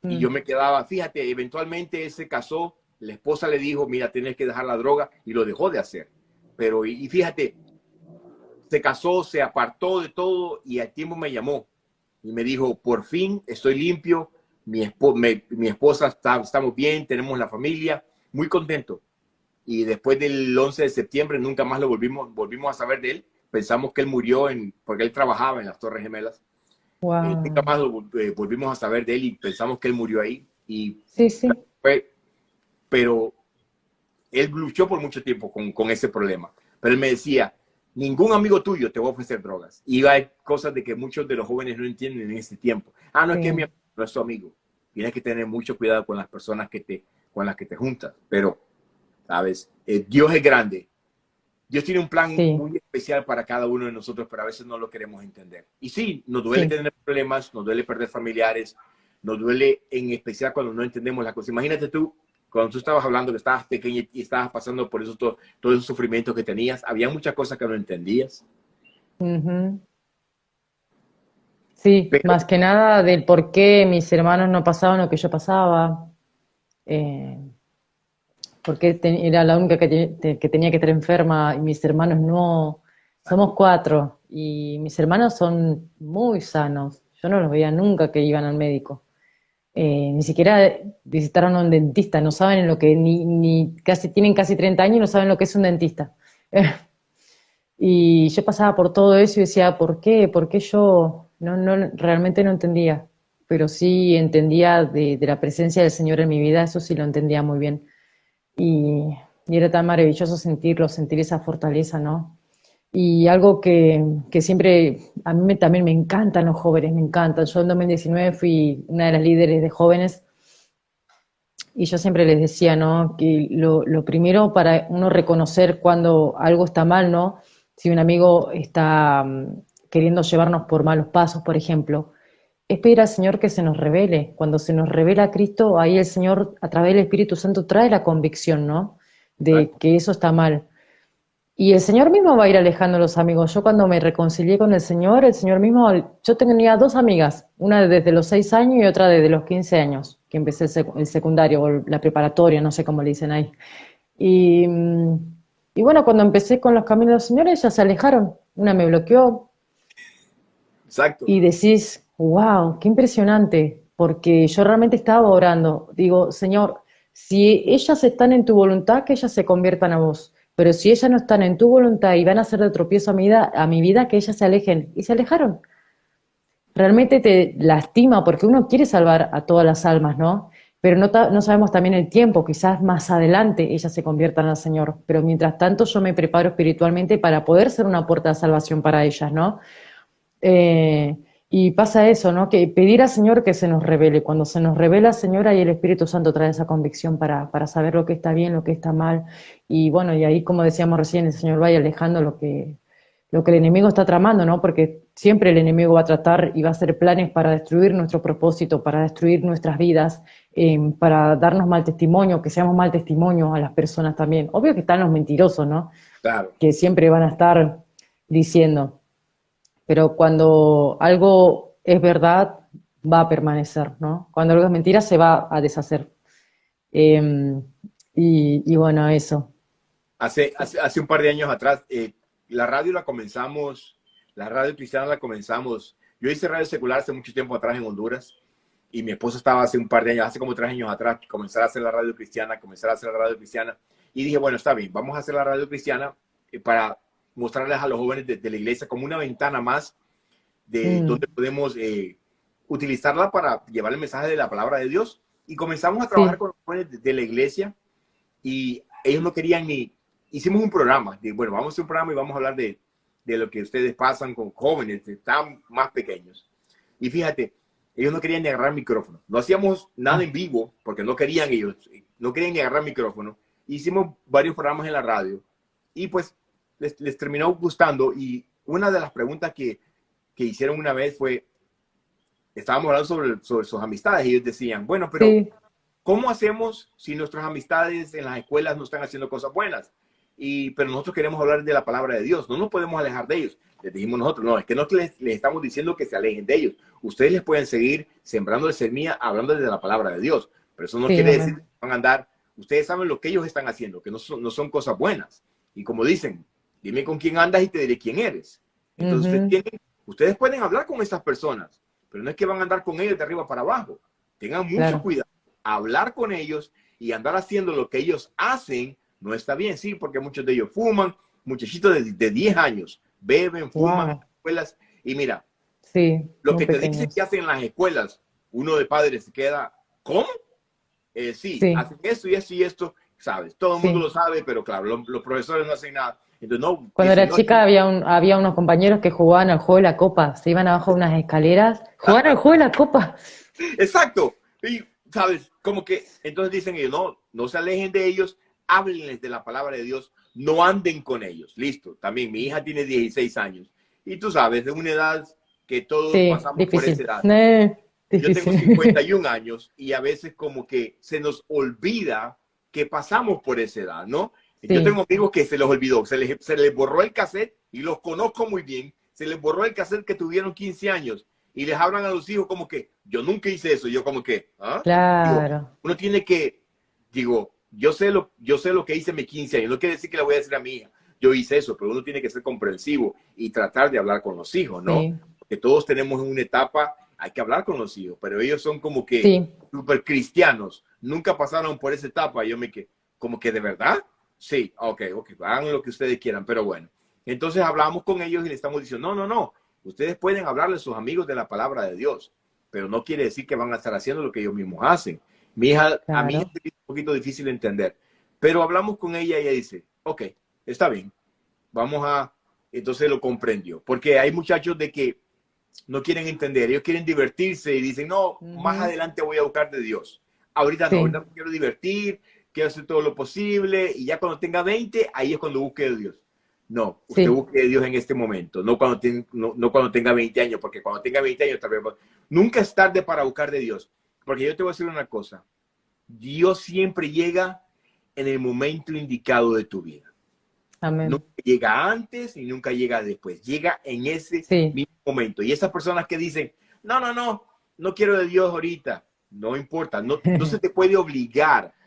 A: Y mm. yo me quedaba, fíjate, eventualmente él se casó, la esposa le dijo, mira, tienes que dejar la droga y lo dejó de hacer. Pero, y fíjate, se casó, se apartó de todo y al tiempo me llamó y me dijo, por fin estoy limpio, mi, mi esposa está, estamos bien, tenemos la familia, muy contento. Y después del 11 de septiembre nunca más lo volvimos, volvimos a saber de él. Pensamos que él murió en, porque él trabajaba en las Torres Gemelas. Wow. nunca más eh, volvimos a saber de él y pensamos que él murió ahí. Y
B: sí, sí.
A: pero él luchó por mucho tiempo con, con ese problema. Pero él me decía, ningún amigo tuyo te va a ofrecer drogas. Y hay cosas de que muchos de los jóvenes no entienden en este tiempo. Ah, no es que mi amigo, no es tu amigo. Tienes que tener mucho cuidado con las personas que te, con las que te juntas. Pero, sabes, eh, Dios es grande. Dios tiene un plan muy especial para cada uno de nosotros, pero a veces no lo queremos entender. Y sí, nos duele tener problemas, nos duele perder familiares, nos duele en especial cuando no entendemos las cosas. Imagínate tú cuando tú estabas hablando que estabas pequeña y estabas pasando por eso, todo, todo esos sufrimientos que tenías, había muchas cosas que no entendías.
B: Sí, más que nada del por qué mis hermanos no pasaban lo que yo pasaba. Eh, porque era la única que, tenía que estar enferma y mis hermanos no. Somos cuatro y mis hermanos son muy sanos. Yo no los veía nunca que iban al médico. Eh, ni siquiera visitaron a un dentista, no saben lo que, ni, ni, casi, tienen casi 30 años y no saben lo que es un dentista. y yo pasaba por todo eso y decía, ¿por qué? ¿Por qué yo? No, no, realmente no entendía, pero sí entendía de, la presencia del Señor en mi vida, eso sí lo entendía muy bien. Y, era tan maravilloso sentirlo, sentir esa fortaleza, ¿no? Y algo que, que, siempre, a mí también me encantan los jóvenes, me encantan. Yo en 2019 fui una de las líderes de jóvenes y yo siempre les decía, ¿no? Que lo, lo primero para uno reconocer cuando algo está mal, ¿no? Si un amigo está mm, queriendo llevarnos por malos pasos, por ejemplo, es pedir al Señor que se nos revele. Cuando se nos revela Cristo, ahí el Señor, a través del Espíritu Santo, trae la convicción, ¿no? De que eso está mal. Y el Señor mismo va a ir alejando a los amigos. Yo cuando me reconcilié con el Señor, el Señor mismo, yo tenía dos amigas, una desde los seis años y otra desde los 15 años, que empecé el secundario o la preparatoria, no sé cómo le dicen ahí. Y, y bueno, cuando empecé con los caminos del Señor, ellas se alejaron. Una me bloqueó.
A: Exacto.
B: Y decís, wow, qué impresionante, porque yo realmente estaba orando. Digo, Señor, si ellas están en tu voluntad, que ellas se conviertan a vos pero si ellas no están en tu voluntad y van a hacer de tropiezo a mi vida, a mi vida que ellas se alejen. Y se alejaron. Realmente te lastima porque uno quiere salvar a todas las almas, ¿no? Pero no, no sabemos también el tiempo, quizás más adelante ellas se conviertan al Señor. Pero mientras tanto yo me preparo espiritualmente para poder ser una puerta de salvación para ellas, ¿no? Eh, y pasa eso, ¿no? Que pedir al Señor que se nos revele. Cuando se nos revela, Señor, ahí el Espíritu Santo trae esa convicción para, para saber lo que está bien, lo que está mal. Y bueno, y ahí, como decíamos recién, el Señor vaya alejando lo que, lo que el enemigo está tramando, ¿no? Porque siempre el enemigo va a tratar y va a hacer planes para destruir nuestro propósito, para destruir nuestras vidas, em, para darnos mal testimonio, que seamos mal testimonio a las personas también. Obvio que están los mentirosos, ¿no?
A: Claro.
B: Que siempre van a estar diciendo, pero cuando algo es verdad, va a permanecer, ¿no? Cuando algo es mentira, se va a deshacer. Em, y, bueno, eso.
A: Hace, hace, un par de años atrás, eh, la radio la comenzamos, la radio cristiana la comenzamos yo hice radio secular hace mucho tiempo atrás en Honduras y mi esposa estaba hace un par de años, hace como tres años atrás, comenzar a hacer la radio cristiana, comenzar a hacer la radio cristiana y dije, bueno, está bien, vamos a hacer la radio cristiana eh, para mostrarles a los jóvenes de, la iglesia como una ventana más de mm. donde podemos eh, utilizarla para llevar el mensaje de la palabra de Dios. Y comenzamos a trabajar con los jóvenes de, la iglesia y ellos no querían ni... Hicimos un programa, de, bueno, vamos a hacer un programa y vamos a hablar de, de lo que ustedes pasan con jóvenes, están más pequeños. Y fíjate, ellos no querían ni agarrar micrófono. No hacíamos nada en vivo porque no querían ellos, no querían ni agarrar micrófono. Hicimos varios programas en la radio y pues les, les terminó gustando. Y una de las preguntas que, que hicieron una vez fue, estábamos hablando sobre, sobre sus amistades y ellos decían, bueno, pero ¿cómo hacemos si nuestras amistades en las escuelas no están haciendo cosas buenas? Y, pero nosotros queremos hablar de la palabra de Dios, no nos podemos alejar de ellos. Les dijimos nosotros, no, es que no les, les estamos diciendo que se alejen de ellos. Ustedes les pueden seguir sembrando de semilla, hablando de la palabra de Dios, pero eso no quiere decir que van a andar. Ustedes saben lo que ellos están haciendo, que no son, no son cosas buenas. Y como dicen, dime con quién andas y te diré quién eres. Entonces, ustedes pueden hablar con esas personas, pero no es que van a andar con ellos de arriba para abajo. Tengan mucho cuidado. Hablar con ellos y andar haciendo lo que ellos hacen no está bien, sí, porque muchos de ellos fuman, muchachitos de, de 10 años, beben, fuman las escuelas. Y mira,
B: sí,
A: lo que te dicen que hacen en las escuelas, uno de padres se queda, ¿cómo? Eh, sí, hacen esto y esto y esto, ¿sabes? Todo el mundo lo sabe, pero claro, los profesores no hacen nada.
B: Cuando era chica había, un, había unos compañeros que jugaban al juego de la copa, se iban abajo de unas escaleras, jugaban al juego de la copa.
A: Exacto. Y, ¿sabes? Como que, entonces dicen ellos, no, no se alejen de ellos, háblenles de la palabra de Dios, no anden con ellos. Listo. También mi hija tiene 16 años. Y tú sabes, de una edad que todos pasamos por esa edad. Yo tengo 51 años y a veces como que se nos olvida que pasamos por esa edad, ¿no? Yo tengo amigos que se les olvidó, se les, se les borró el cassette y los conozco muy bien, se les borró el cassette que tuvieron 15 años y les hablan a los hijos como que yo nunca hice eso, yo como que, ¿ah?
B: Claro.
A: uno tiene que, digo, yo sé, lo, yo sé lo que hice mis 15 años, no quiere decir que le voy a decir a mi hija, yo hice eso, pero uno tiene que ser comprensivo y tratar de hablar con los hijos, ¿no? Que todos tenemos una etapa, hay que hablar con los hijos, pero ellos son como que súper cristianos, nunca pasaron por esa etapa, yo me que, como que de verdad, Sí, ok, ok, hagan lo que ustedes quieran, pero bueno. Entonces hablamos con ellos y le estamos diciendo, no, no, no, ustedes pueden hablarle a sus amigos de la palabra de Dios, pero no quiere decir que van a estar haciendo lo que ellos mismos hacen. Mi hija, a mí es un poquito difícil de entender, pero hablamos con ella y ella dice, ok, está bien, vamos a, entonces lo comprendió, porque hay muchachos de que no quieren entender, ellos quieren divertirse y dicen, no, más adelante voy a buscar de Dios. Ahorita no, ahorita me quiero divertir, quiero hacer todo lo posible y ya cuando tenga 20, ahí es cuando busque a Dios. No, usted busque a Dios en este momento, no cuando, no, cuando tenga 20 años, porque cuando tenga 20 años tal vez... Nunca es tarde para buscar de Dios, porque yo te voy a decir una cosa, Dios siempre llega en el momento indicado de tu vida.
B: Amén.
A: Nunca llega antes y nunca llega después, llega en ese mismo momento. Y esas personas que dicen, no, no, no, no quiero de Dios ahorita, no importa, no, no se te puede obligar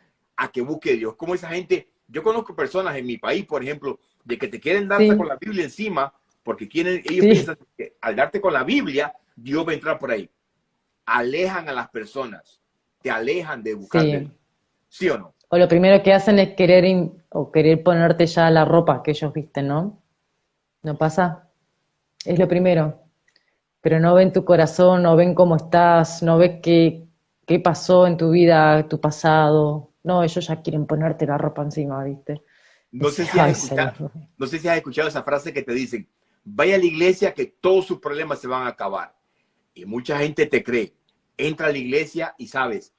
A: a que busque Dios. Como esa gente, yo conozco personas en mi país, por ejemplo, de que te quieren dar con la Biblia encima, porque quieren, ellos piensan que al darte con la Biblia, Dios va a entrar por ahí. Alejan a las personas, te alejan de buscar sí. o no?
B: O lo primero que hacen es querer o querer ponerte ya la ropa que ellos visten, ¿no? ¿No pasa? Es lo primero. Pero no ven tu corazón, no ven cómo estás, no ven qué, qué pasó en tu vida, tu pasado, no, ellos ya quieren ponerte la ropa encima, ¿viste?
A: No sé, si has escuchado, no sé si has escuchado esa frase que te dicen, vaya a la iglesia que todos sus problemas se van a acabar. Y mucha gente te cree. Entra a la iglesia y sabes,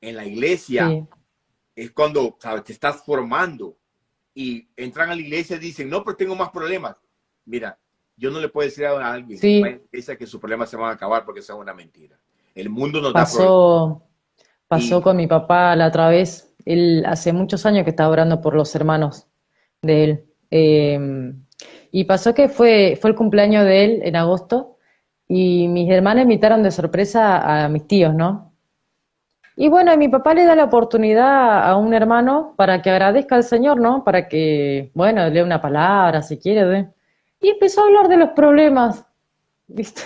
A: en la iglesia es cuando sabes, te estás formando y entran a la iglesia y dicen, no, pero tengo más problemas. Mira, yo no le puedo decir a alguien
B: sí.
A: que sus problemas se van a acabar porque eso es una mentira. El mundo nos da
B: problemas. Pasó con mi papá la otra vez. Él hace muchos años que estaba orando por los hermanos de él. Em, y pasó que fue, fue el cumpleaños de él en agosto y mis hermanas invitaron de sorpresa a mis tíos, ¿no? Y bueno, mi papá le da la oportunidad a un hermano para que agradezca al Señor, ¿no? Para que, bueno, lea una palabra si quiere. Y empezó a hablar de los problemas, ¿viste?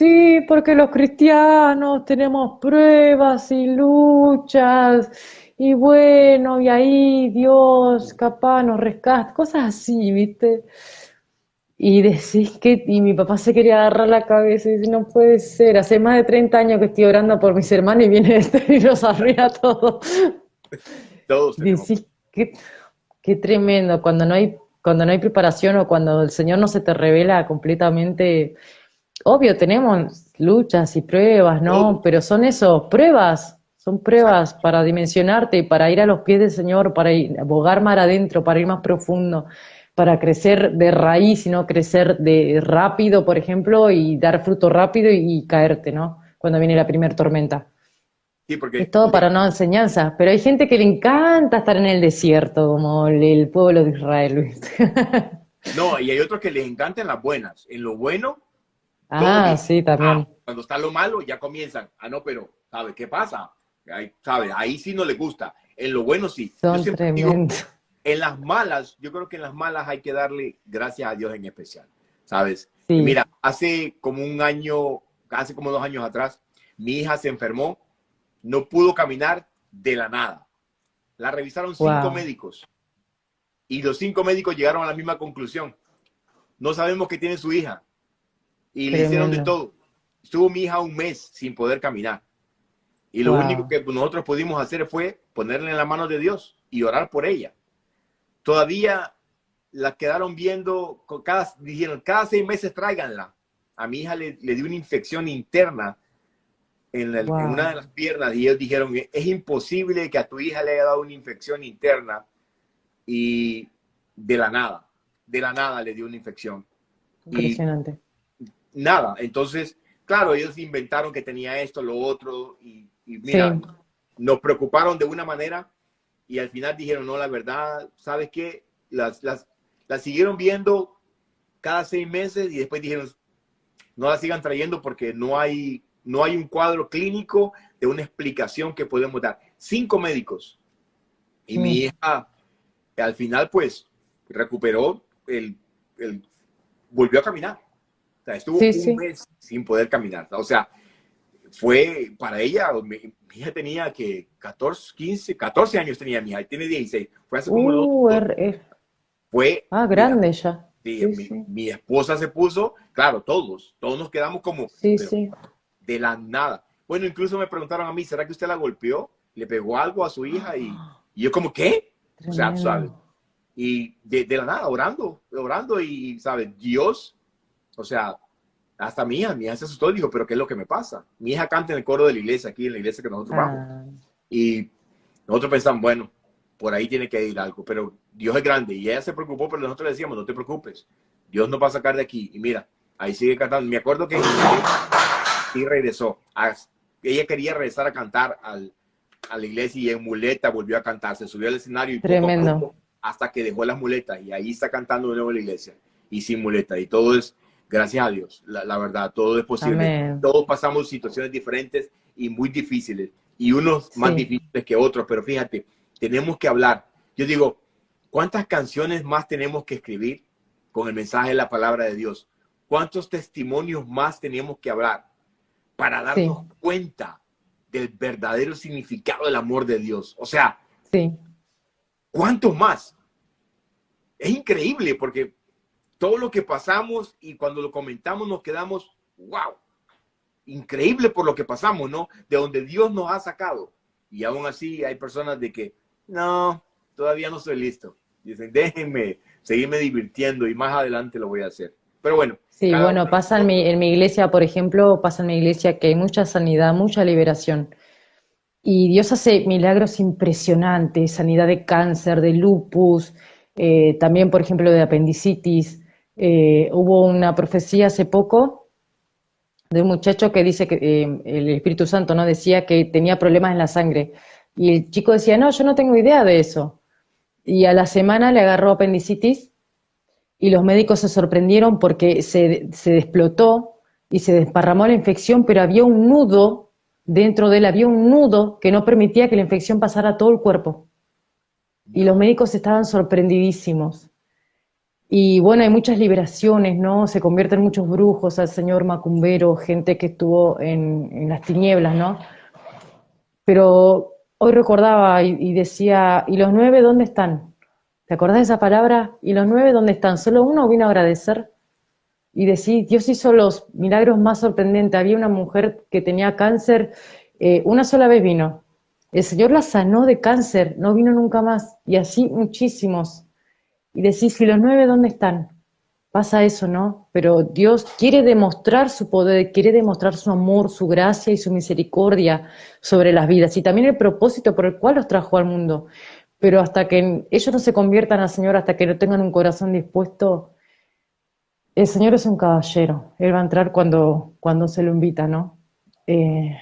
B: Sí, porque los cristianos tenemos pruebas y luchas, y bueno, y ahí Dios capaz nos rescata, cosas así, ¿viste? Y decís que, y mi papá se quería agarrar la cabeza y dice, no puede ser, hace más de 30 años que estoy orando por mis hermanos y viene este y nos arruina todo.
A: Todos
B: Decís, qué, qué tremendo, cuando no hay, cuando no hay preparación o cuando el Señor no se te revela completamente, obvio, tenemos luchas y pruebas, ¿no? Pero son eso, pruebas, son pruebas para dimensionarte y para ir a los pies del Señor, para ir, abogar más adentro, para ir más profundo para crecer de raíz y no crecer de rápido, por ejemplo, y dar fruto rápido y, caerte, ¿no? Cuando viene la primera tormenta.
A: Sí, porque,
B: es todo para no enseñanza, pero hay gente que le encanta estar en el desierto, como el, pueblo de Israel,
A: no, y hay otros que les encantan las buenas. En lo bueno,
B: ah, sí, también.
A: Ah, cuando está lo malo, ya comienzan. Ah, no, pero, ¿sabes qué pasa? Ahí, ¿sabes? Ahí sí no le gusta. En lo bueno sí.
B: Son tremendos.
A: En las malas, yo creo que en las malas hay que darle gracias a Dios en especial, ¿sabes? Mira, hace como un año, hace como dos años atrás, mi hija se enfermó, no pudo caminar de la nada. La revisaron cinco médicos y los cinco médicos llegaron a la misma conclusión. No sabemos qué tiene su hija y le hicieron de todo. Estuvo mi hija un mes sin poder caminar. Y lo único que nosotros pudimos hacer fue ponerle en la mano de Dios y orar por ella todavía la quedaron viendo, cada, dijeron, cada seis meses tráiganla. A mi hija le, dio una infección interna en, una de las piernas y ellos dijeron, es imposible que a tu hija le haya dado una infección interna y de la nada, de la nada le dio una infección.
B: Impresionante.
A: Nada, entonces, claro, ellos inventaron que tenía esto, lo otro y, mira, nos preocuparon de una manera y al final dijeron, no, la verdad, ¿sabes qué? Las, las, las siguieron viendo cada seis meses y después dijeron, no la sigan trayendo porque no hay, no hay un cuadro clínico de una explicación que podemos dar. Cinco médicos. Y mi hija, al final, pues, recuperó, el, el volvió a caminar. Sea, estuvo un mes sin poder caminar. O sea, fue para ella, mi, hija tenía que 14, 15, 14 años tenía mi hija, tiene 16. Fue hace como
B: uh, er, er.
A: Fue.
B: Ah, grande ya.
A: Sí, mi, esposa se puso, claro, todos, todos nos quedamos como
B: sí, sí.
A: de la nada. Bueno, incluso me preguntaron a mí, ¿será que usted la golpeó? ¿Le pegó algo a su hija? Y, yo como, ¿qué? O sea, ¿sabes? Y de, de, la nada, orando, orando y, ¿sabes? Dios, o sea, hasta mi hija, mi hija se asustó y dijo, pero ¿qué es lo que me pasa? Mi hija canta en el coro de la iglesia, aquí en la iglesia que nosotros vamos. Ah. Y nosotros pensamos, bueno, por ahí tiene que ir algo, pero Dios es grande. Y ella se preocupó, pero nosotros le decíamos, no te preocupes, Dios nos va a sacar de aquí. Y mira, ahí sigue cantando. Me acuerdo que y regresó. ella quería regresar a cantar al, a la iglesia y en muleta volvió a cantar. Se subió al escenario y
B: Tremendo.
A: hasta que dejó las muletas y ahí está cantando de nuevo en la iglesia y sin muleta. Y todo es gracias a Dios, la, verdad, todo es posible. Todos pasamos situaciones diferentes y muy difíciles, y unos más difíciles que otros, pero fíjate, tenemos que hablar. Yo digo, ¿cuántas canciones más tenemos que escribir con el mensaje de la palabra de Dios? ¿Cuántos testimonios más tenemos que hablar para darnos cuenta del verdadero significado del amor de Dios? O sea,
B: sí.
A: ¿cuántos más? Es increíble porque todo lo que pasamos y cuando lo comentamos nos quedamos, wow, increíble por lo que pasamos, ¿no? De donde Dios nos ha sacado. Y aún así hay personas de que, no, todavía no estoy listo. Dicen, déjenme seguirme divirtiendo y más adelante lo voy a hacer. Pero bueno.
B: Sí, bueno, pasa en mi, en mi iglesia, por ejemplo, pasa en mi iglesia que hay mucha sanidad, mucha liberación. Y Dios hace milagros impresionantes, sanidad de cáncer, de lupus, eh, también, por ejemplo, de apendicitis. Eh, hubo una profecía hace poco de un muchacho que dice que eh, el Espíritu Santo no decía que tenía problemas en la sangre. Y el chico decía, no, yo no tengo idea de eso. Y a la semana le agarró apendicitis y los médicos se sorprendieron porque se, se explotó y se desparramó la infección, pero había un nudo dentro de él, había un nudo que no permitía que la infección pasara a todo el cuerpo. Y los médicos estaban sorprendidísimos. Y bueno, hay muchas liberaciones, ¿no? Se convierten muchos brujos al señor Macumbero, gente que estuvo en, las tinieblas, ¿no? Pero hoy recordaba y, decía, ¿y los nueve dónde están? ¿Te acordás de esa palabra? ¿Y los nueve dónde están? Solo uno vino a agradecer y decir, Dios hizo los milagros más sorprendentes. Había una mujer que tenía cáncer, eh, una sola vez vino. El Señor la sanó de cáncer, no vino nunca más. Y así muchísimos. Y decís, ¿y los nueve dónde están? Pasa eso, ¿no? Pero Dios quiere demostrar su poder, quiere demostrar su amor, su gracia y su misericordia sobre las vidas y también el propósito por el cual los trajo al mundo. Pero hasta que ellos no se conviertan al Señor, hasta que no tengan un corazón dispuesto, el Señor es un caballero. Él va a entrar cuando, cuando se lo invita, ¿no? Eh,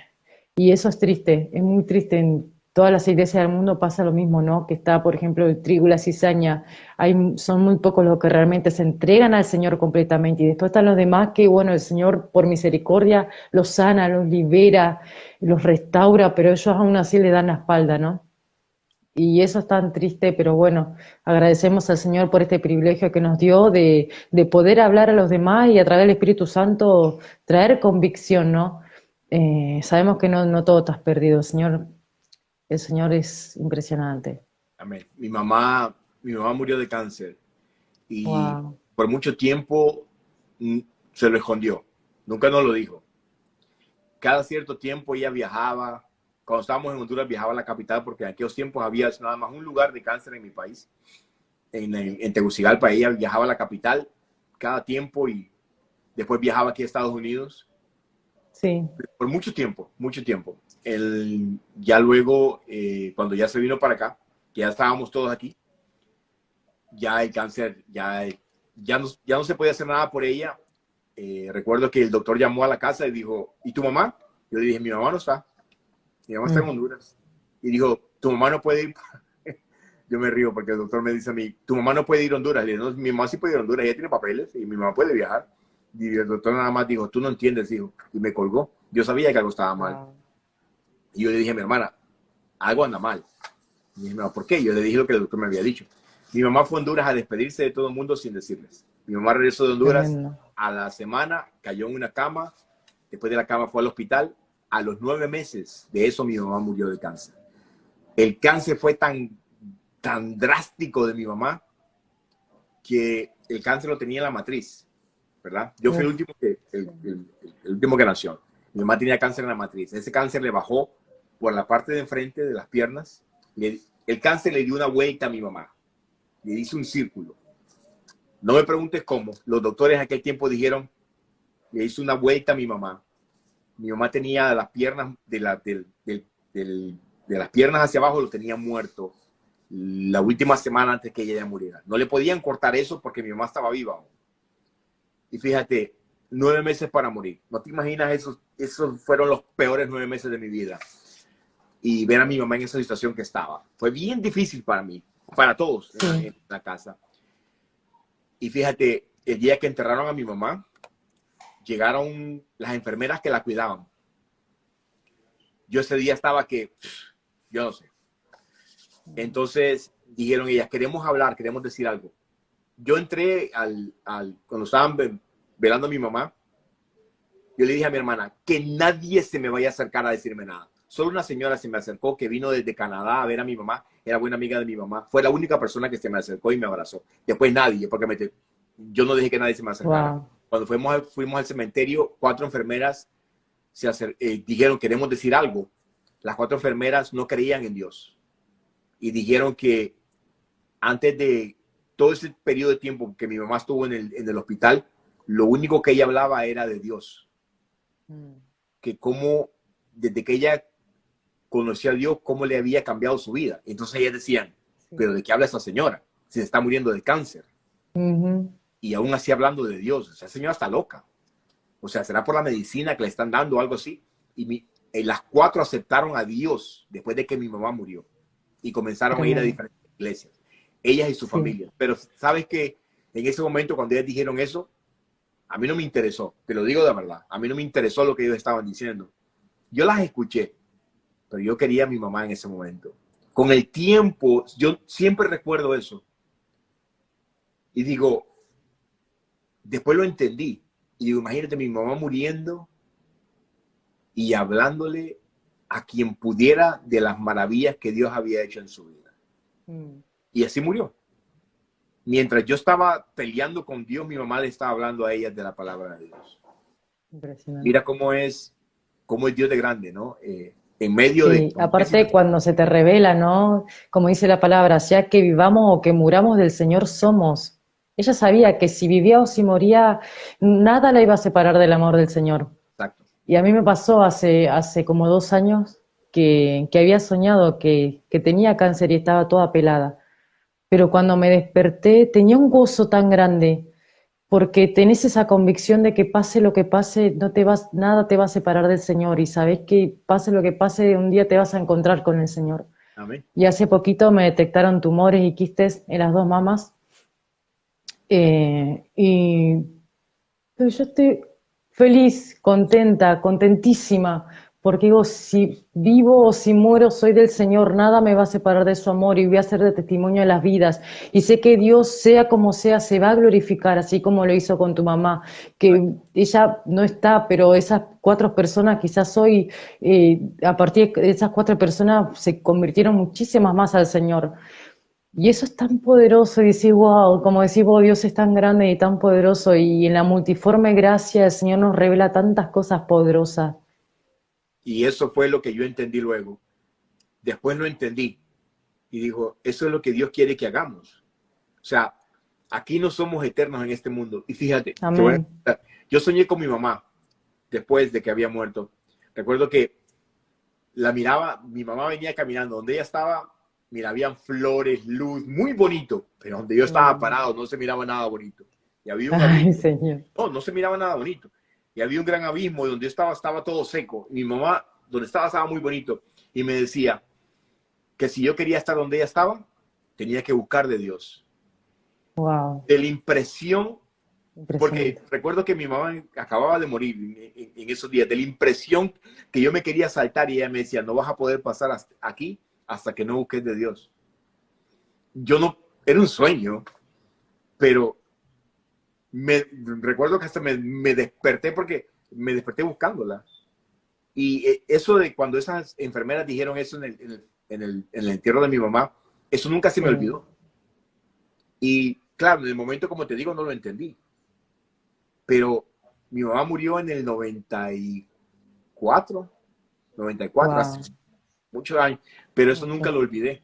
B: y eso es triste, es muy triste en todas las iglesias del mundo pasa lo mismo, ¿no? Que está, por ejemplo, el trigo la cizaña, hay, son muy pocos los que realmente se entregan al Señor completamente, y después están los demás que, bueno, el Señor por misericordia los sana, los libera, los restaura, pero ellos aún así le dan la espalda, ¿no? Y eso es tan triste, pero bueno, agradecemos al Señor por este privilegio que nos dio de, de poder hablar a los demás y a través del Espíritu Santo traer convicción, ¿no? Eh, sabemos que no, no todo estás perdido, Señor el Señor es impresionante.
A: Amén. Mi mamá, mi mamá murió de cáncer y por mucho tiempo mm, se lo escondió. Nunca nos lo dijo. Cada cierto tiempo ella viajaba. Cuando estábamos en Honduras viajaba a la capital porque en aquellos tiempos había nada más un lugar de cáncer en mi país. En, en Tegucigalpa ella viajaba a la capital cada tiempo y después viajaba aquí a Estados Unidos.
B: Sí.
A: Por mucho tiempo, mucho tiempo el, ya luego, eh, cuando ya se vino para acá, que ya estábamos todos aquí, ya el cáncer, ya, ya, no, ya no se podía hacer nada por ella. Eh, recuerdo que el doctor llamó a la casa y dijo, ¿y tu mamá? Yo le dije, mi mamá no está. Mi mamá está en mm. Honduras. Y dijo, tu mamá no puede ir. Yo me río porque el doctor me dice a mí, tu mamá no puede ir a Honduras. Le digo, no, mi mamá sí puede ir a Honduras, ella tiene papeles y mi mamá puede viajar. Y el doctor nada más dijo, tú no entiendes, hijo. Y me colgó. Yo sabía que algo estaba mal. Y yo le dije a mi hermana, algo anda mal. Y me dijo, ¿por qué? Yo le dije lo que el doctor me había dicho. Mi mamá fue a Honduras a despedirse de todo el mundo sin decirles. Mi mamá regresó de Honduras a la semana, cayó en una cama, después de la cama fue al hospital. A los nueve meses de eso mi mamá murió de cáncer. El cáncer fue tan, tan drástico de mi mamá que el cáncer lo tenía en la matriz, ¿verdad? Yo fui el último que, el último que nació. Mi mamá tenía cáncer en la matriz. Ese cáncer le bajó por la parte de enfrente de las piernas. el cáncer le dio una vuelta a mi mamá. Le hizo un círculo. No me preguntes cómo. Los doctores en aquel tiempo dijeron, le hizo una vuelta a mi mamá. Mi mamá tenía las piernas de, la, de las piernas hacia abajo, lo tenía muerto la última semana antes que ella ya muriera. No le podían cortar eso porque mi mamá estaba viva. Y fíjate, nueve meses para morir. No te imaginas, esos, esos fueron los peores nueve meses de mi vida y ver a mi mamá en esa situación que estaba. Fue bien difícil para mí, para todos en, la casa. Y fíjate, el día que enterraron a mi mamá, llegaron las enfermeras que la cuidaban. Yo ese día estaba que, yo no sé. Entonces dijeron ellas, queremos hablar, queremos decir algo. Yo entré al, al cuando estaban velando a mi mamá, yo le dije a mi hermana, que nadie se me vaya a acercar a decirme nada. Solo una señora se me acercó que vino desde Canadá a ver a mi mamá, era buena amiga de mi mamá. Fue la única persona que se me acercó y me abrazó. Después nadie, porque me, yo no dije que nadie se me acercara. Cuando fuimos, fuimos al cementerio, cuatro enfermeras se eh, dijeron, queremos decir algo. Las cuatro enfermeras no creían en Dios. Y dijeron que antes de todo ese periodo de tiempo que mi mamá estuvo en el, en el hospital, lo único que ella hablaba era de Dios. Mm. Que como desde que ella conocía a Dios cómo le había cambiado su vida. Entonces ellas decían, pero ¿de qué habla esa señora? Si se está muriendo de cáncer. Y aún así hablando de Dios, esa señora está loca. O sea, será por la medicina que le están dando o algo así. Y eh, las cuatro aceptaron a Dios después de que mi mamá murió. Y comenzaron a ir a diferentes iglesias. Ellas y su familia. Pero sabes que en ese momento cuando ellas dijeron eso, a mí no me interesó. Te lo digo de verdad. A mí no me interesó lo que ellos estaban diciendo. Yo las escuché pero yo quería a mi mamá en ese momento. Con el tiempo, yo siempre recuerdo eso. Y digo, después lo entendí. Y digo, imagínate mi mamá muriendo y hablándole a quien pudiera de las maravillas que Dios había hecho en su vida. Mm. Y así murió. Mientras yo estaba peleando con Dios, mi mamá le estaba hablando a ella de la palabra de Dios. Mira cómo es, cómo es Dios de grande, ¿no? Eh, en medio de...
B: Aparte cuando se te revela, ¿no? Como dice la palabra, sea que vivamos o que muramos del Señor somos. Ella sabía que si vivía o si moría, nada la iba a separar del amor del Señor. Exacto. Y a mí me pasó hace, hace como dos años que, que había soñado que, que tenía cáncer y estaba toda pelada. Pero cuando me desperté tenía un gozo tan grande porque tenés esa convicción de que pase lo que pase, no te vas, nada te va a separar del Señor y sabes que pase lo que pase, un día te vas a encontrar con el Señor. Y hace poquito me detectaron tumores y quistes en las dos mamas. Eh, y yo estoy feliz, contenta, contentísima, porque digo, si vivo o si muero, soy del Señor, nada me va a separar de su amor y voy a ser de testimonio de las vidas. Y sé que Dios, sea como sea, se va a glorificar, así como lo hizo con tu mamá, que ella no está, pero esas cuatro personas, quizás hoy, eh, a partir de esas cuatro personas, se convirtieron muchísimas más al Señor. Y eso es tan poderoso, y decir, wow, como decís vos, Dios es tan grande y tan poderoso, y en la multiforme gracia el Señor nos revela tantas cosas poderosas.
A: Y eso fue lo que yo entendí luego. Después lo entendí. Y dijo, eso es lo que Dios quiere que hagamos. O sea, aquí no somos eternos en este mundo. Y fíjate, yo soñé con mi mamá después de que había muerto. Recuerdo que la miraba, mi mamá venía caminando, donde ella estaba, mira, habían flores, luz, muy bonito, pero donde yo estaba parado no se miraba nada bonito. Y había un Ay, señor. No, no se miraba nada bonito y había un gran abismo y donde yo estaba estaba todo seco. Mi mamá, donde estaba, estaba muy bonito. Y me decía que si yo quería estar donde ella estaba, tenía que buscar de Dios. Wow. De la impresión, porque recuerdo que mi mamá acababa de morir en, esos días, de la impresión que yo me quería saltar y ella me decía, no vas a poder pasar aquí hasta que no busques de Dios. Yo no, era un sueño, pero me recuerdo que hasta me, desperté porque me desperté buscándola. Y eh, eso de cuando esas enfermeras dijeron eso en el, en el, entierro de mi mamá, eso nunca se me olvidó. Y claro, en el momento, como te digo, no lo entendí. Pero mi mamá murió en el 94, 94, hace muchos años, pero eso nunca lo olvidé.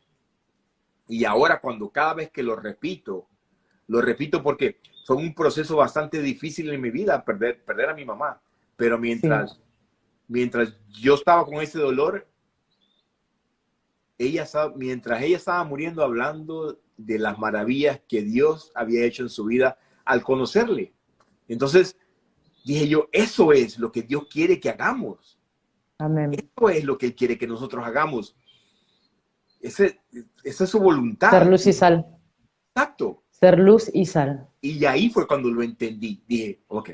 A: Y ahora cuando cada vez que lo repito, lo repito porque fue un proceso bastante difícil en mi vida, perder, perder a mi mamá. Pero mientras, mientras yo estaba con ese dolor, ella mientras ella estaba muriendo hablando de las maravillas que Dios había hecho en su vida al conocerle. Entonces dije yo, eso es lo que Dios quiere que hagamos. Amén. Eso es lo que Él quiere que nosotros hagamos. Ese, esa es su voluntad.
B: Ser luz y sal.
A: Exacto.
B: Ser luz y sal.
A: Y ahí fue cuando lo entendí. Dije, ok,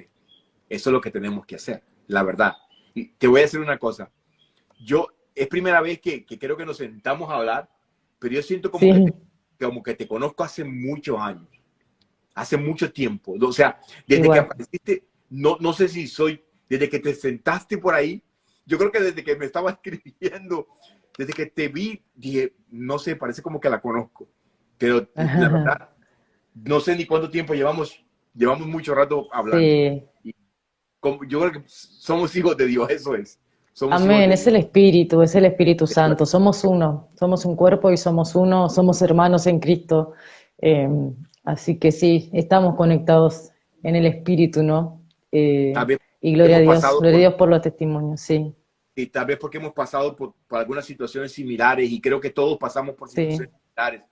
A: eso es lo que tenemos que hacer, la verdad. Y te voy a decir una cosa. Yo, es primera vez que, creo que nos sentamos a hablar, pero yo siento como, que te, como que te conozco hace muchos años, hace mucho tiempo. O sea, desde que apareciste, no, no sé si soy, desde que te sentaste por ahí, yo creo que desde que me estaba escribiendo, desde que te vi, dije, no sé, parece como que la conozco. Pero la verdad, no sé ni cuánto tiempo llevamos, llevamos mucho rato hablando. yo creo que somos hijos de Dios, eso es.
B: Amén, es el Espíritu, es el Espíritu Santo. Somos uno, somos un cuerpo y somos uno, somos hermanos en Cristo. Em, así que sí, estamos conectados en el Espíritu, ¿no? Eh, y gloria a Dios, gloria a Dios por los testimonios, sí.
A: Y tal vez porque hemos pasado por, algunas situaciones similares y creo que todos pasamos por situaciones similares.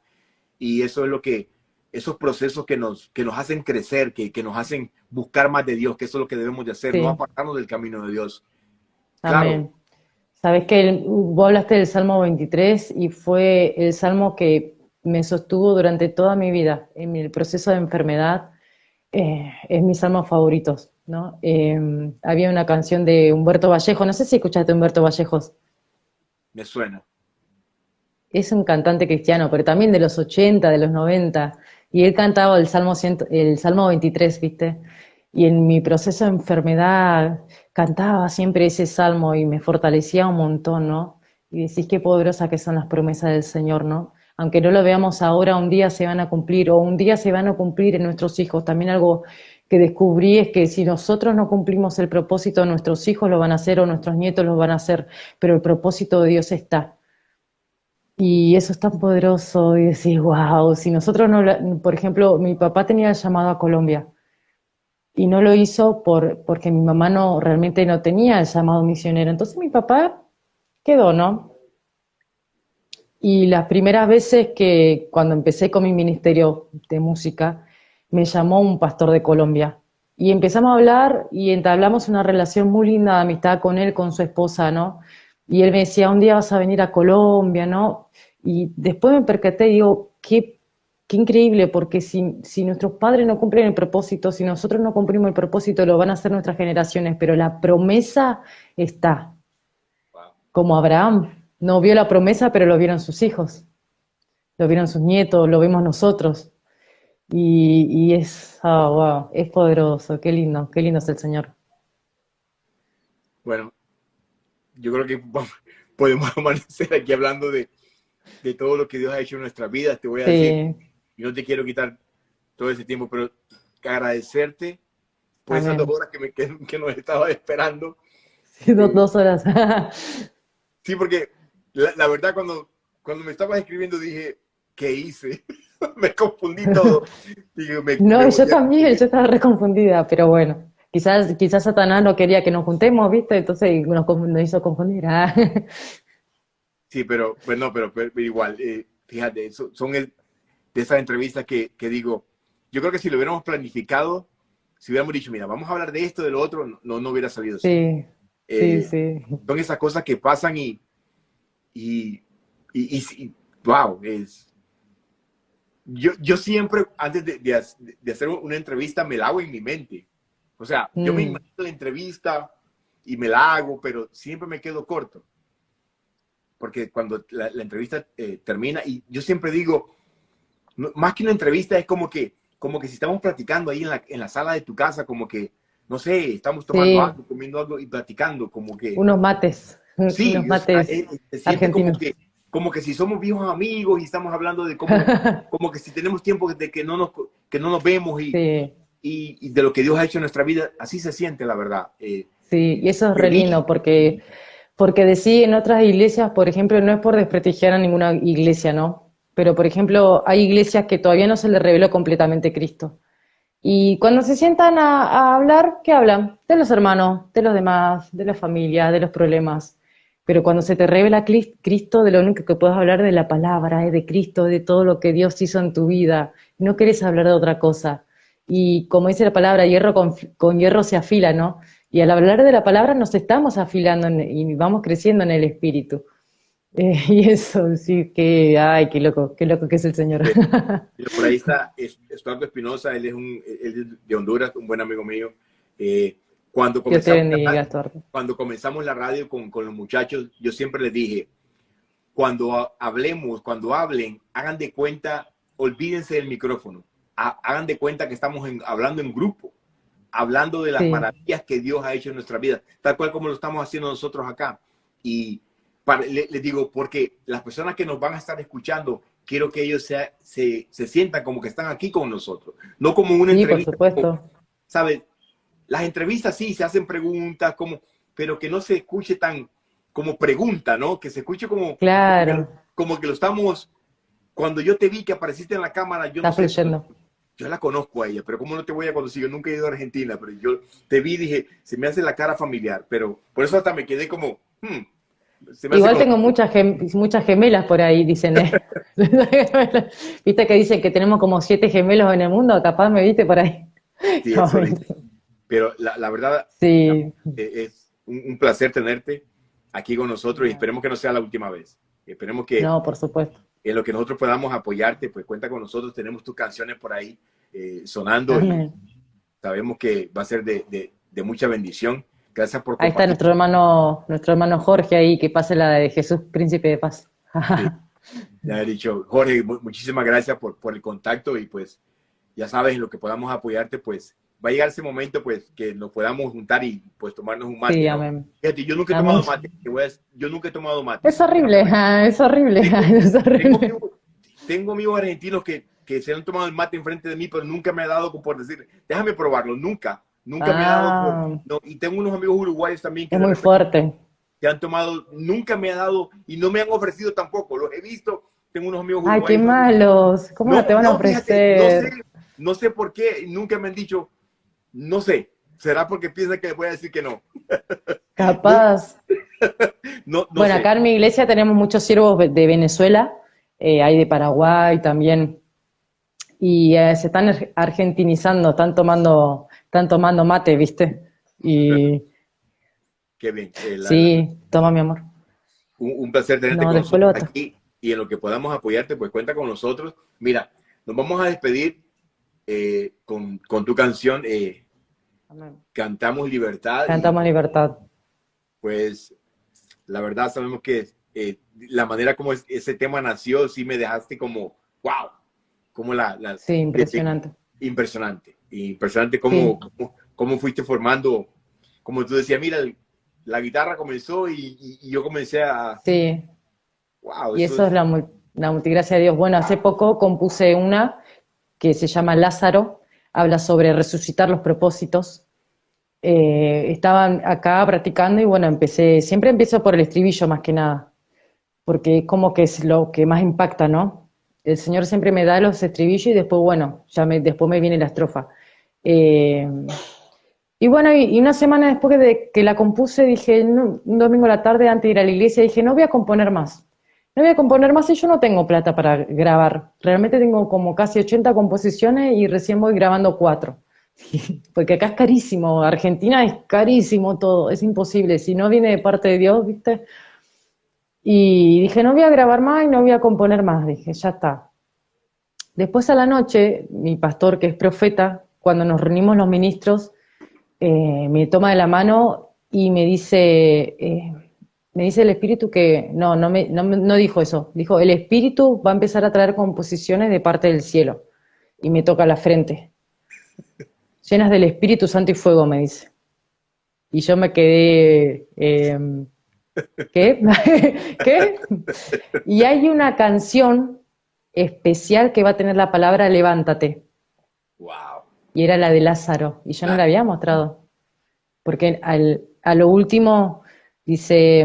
A: Y eso es lo que, esos procesos que nos, que nos hacen crecer, que, que, nos hacen buscar más de Dios, que eso es lo que debemos de hacer, no apartarnos del camino de Dios.
B: Amén. Sabes que vos hablaste del Salmo 23 y fue el salmo que me sostuvo durante toda mi vida en el proceso de enfermedad. Eh, es mi salmo favorito, ¿no? Em, había una canción de Humberto Vallejo, no sé si escuchaste Humberto Vallejos.
A: Me suena.
B: Es un cantante cristiano, pero también de los 80, de los 90. Y él cantaba el Salmo, el Salmo 23, ¿viste? y en mi proceso de enfermedad cantaba siempre ese salmo y me fortalecía un montón, ¿no? Y decís qué poderosa que son las promesas del Señor, ¿no? Aunque no lo veamos ahora, un día se van a cumplir, o un día se van a cumplir en nuestros hijos. También algo que descubrí es que si nosotros no cumplimos el propósito, nuestros hijos lo van a hacer o nuestros nietos lo van a hacer, pero el propósito de Dios está. Y eso es tan poderoso y decís, wow, si nosotros no, por ejemplo, mi papá tenía llamado a Colombia y no lo hizo por, porque mi mamá no realmente no tenía el llamado misionero. Entonces mi papá quedó, ¿no? Y las primeras veces que cuando empecé con mi ministerio de música, me llamó un pastor de Colombia. Y empezamos a hablar y entablamos una relación muy linda de amistad con él, con su esposa, ¿no? Y él me decía, un día vas a venir a Colombia, ¿no? Y después me percaté y digo, qué, qué increíble, porque si, si nuestros padres no cumplen el propósito, si nosotros no cumplimos el propósito, lo van a hacer nuestras generaciones, pero la promesa está. Como Abraham, no vio la promesa, pero lo vieron sus hijos, lo vieron sus nietos, lo vimos nosotros. Y, es, oh, wow, es poderoso, qué lindo, qué lindo es el Señor.
A: Bueno, yo creo que podemos amanecer aquí hablando de, todo lo que Dios ha hecho en nuestras vidas. Te voy a decir, y no te quiero quitar todo ese tiempo, pero agradecerte por esas dos horas que, me, que, nos estaba esperando.
B: Sí, dos, horas.
A: sí, porque la, verdad cuando, cuando me estabas escribiendo dije, ¿qué hice? me confundí todo.
B: no, yo también, yo estaba reconfundida, pero bueno. Quizás, quizás Satanás no quería que nos juntemos, ¿viste? Entonces nos, nos hizo confundir. Ah.
A: Sí, pero, bueno, pero, pero, igual, eh, fíjate, son de esas entrevistas que, que, digo, yo creo que si lo hubiéramos planificado, si hubiéramos dicho, mira, vamos a hablar de esto, de lo otro, no, no hubiera salido
B: sí, Sí, sí.
A: Son esas cosas que pasan y, y, y, y wow, es, yo, yo siempre, antes de, de, hacer una entrevista, me la hago en mi mente. O sea, yo me mm. imagino la entrevista y me la hago, pero siempre me quedo corto. Porque cuando la, entrevista eh, termina, y yo siempre digo, más que una entrevista, es como que, como que si estamos platicando ahí en la, en la sala de tu casa, como que, no sé, estamos tomando algo, comiendo algo y platicando, como que...
B: Unos mates.
A: Sí,
B: unos mates
A: eh, argentinos. Como que, como que si somos viejos amigos y estamos hablando de cómo, como que si tenemos tiempo de que no nos, que no nos vemos y, y, de lo que Dios ha hecho en nuestra vida, así se siente la verdad.
B: Eh, sí, y eso es re lindo porque, porque decir en otras iglesias, por ejemplo, no es por desprestigiar a ninguna iglesia, ¿no? Pero, por ejemplo, hay iglesias que todavía no se les reveló completamente Cristo. Y cuando se sientan a, a hablar, ¿qué hablan? De los hermanos, de los demás, de la familia, de los problemas pero cuando se te revela Cristo, de lo único que puedes hablar de la palabra, es de Cristo, de todo lo que Dios hizo en tu vida. No querés hablar de otra cosa. Y como dice la palabra, hierro con, hierro se afila, ¿no? Y al hablar de la palabra nos estamos afilando y vamos creciendo en el espíritu. Eh, y eso, sí, que, ay, qué loco, qué loco que es el Señor.
A: por ahí está Estuardo Espinosa, él es, un, él de Honduras, un buen amigo mío. Eh, cuando comenzamos, la radio, cuando comenzamos la radio con, con, los muchachos, yo siempre les dije, cuando hablemos, cuando hablen, hagan de cuenta, olvídense del micrófono, hagan de cuenta que estamos hablando en grupo, hablando de las maravillas que Dios ha hecho en nuestra vida, tal cual como lo estamos haciendo nosotros acá. Y les digo, porque las personas que nos van a estar escuchando, quiero que ellos se, se, se sientan como que están aquí con nosotros, no como una
B: sí, Por supuesto.
A: ¿Sabes? Las entrevistas sí se hacen preguntas, como, pero que no se escuche tan como pregunta, ¿no? Que se escuche como,
B: claro.
A: como, que lo estamos. Cuando yo te vi que apareciste en la cámara, yo
B: no sé,
A: yo la conozco a ella, pero ¿cómo no te voy a conocer? Yo nunca he ido a Argentina, pero yo te vi y dije, se me hace la cara familiar, pero por eso hasta me quedé como, hmm,
B: Igual tengo muchas, muchas gemelas por ahí, dicen. viste que dicen que tenemos como siete gemelos en el mundo, capaz me viste por ahí.
A: Sí, pero la, verdad
B: sí.
A: Eh, es un, placer tenerte aquí con nosotros y esperemos que no sea la última vez. Esperemos que,
B: no, por supuesto.
A: En lo que nosotros podamos apoyarte, pues cuenta con nosotros. Tenemos tus canciones por ahí eh, sonando y sabemos que va a ser de, mucha bendición. Gracias por
B: Ahí está nuestro hermano, nuestro hermano Jorge ahí, que pase la de Jesús, príncipe de paz.
A: Ya he dicho, Jorge, muchísimas gracias por, por el contacto y pues ya sabes, en lo que podamos apoyarte, pues va a llegar ese momento, pues, que nos podamos juntar y, pues, tomarnos un mate.
B: Sí, amén.
A: Fíjate, yo nunca he tomado mate. Yo nunca he tomado mate.
B: Es horrible, es horrible, es horrible.
A: Tengo, amigos argentinos que, que, se han tomado el mate enfrente de mí, pero nunca me ha dado por decir, déjame probarlo, nunca. Nunca me ha dado ah. no, y tengo unos amigos uruguayos también
B: que... Es muy fuerte.
A: Que han tomado, nunca me ha dado y no me han ofrecido tampoco. Los he visto, tengo unos amigos
B: uruguayos. Ay, qué malos. ¿Cómo no, te van a ofrecer?
A: no, sé, no sé por qué, nunca me han dicho, no sé, será porque piensa que les voy a decir que no.
B: Capaz. bueno, acá en mi iglesia tenemos muchos siervos de Venezuela, eh, hay de Paraguay también, y eh, se están argentinizando, están tomando, están tomando mate, ¿viste? Y...
A: Qué bien.
B: Eh, sí, toma mi amor.
A: Un, placer tenerte con nosotros aquí y en lo que podamos apoyarte, pues cuenta con nosotros. Mira, nos vamos a despedir eh, con, con, tu canción eh, Cantamos Libertad.
B: Cantamos Libertad.
A: Pues la verdad sabemos que eh, la manera como ese tema nació, sí me dejaste como, wow, como la... la
B: sí, impresionante.
A: impresionante. Impresionante cómo, cómo, fuiste formando, como tú decías, mira, la guitarra comenzó y, yo comencé a...
B: Sí. Wow, y eso, es, la, la multigracia de Dios. Bueno, hace poco compuse una que se llama Lázaro, habla sobre resucitar los propósitos. Eh, estaban acá practicando y bueno, empecé, siempre empiezo por el estribillo más que nada, porque es como que es lo que más impacta, ¿no? El Señor siempre me da los estribillos y después, bueno, ya me, después me viene la estrofa. Eh, y bueno, y, una semana después de que la compuse, dije, un domingo a la tarde antes de ir a la iglesia, dije, no voy a componer más no voy a componer más y yo no tengo plata para grabar. Realmente tengo como casi 80 composiciones y recién voy grabando cuatro. Porque acá es carísimo, Argentina es carísimo todo, es imposible, si no viene de parte de Dios, ¿viste? Y dije, no voy a grabar más y no voy a componer más, dije, ya está. Después a la noche, mi pastor, que es profeta, cuando nos reunimos los ministros, eh, me toma de la mano y me dice, eh, me dice el espíritu que, no, no, me, no, dijo eso, dijo, el espíritu va a empezar a traer composiciones de parte del cielo, y me toca la frente, llenas del Espíritu Santo y fuego, me dice. Y yo me quedé, em, ¿qué? ¿Qué? Y hay una canción especial que va a tener la palabra levántate.
A: Wow.
B: Y era la de Lázaro, y yo no la había mostrado. Porque al, a lo último dice,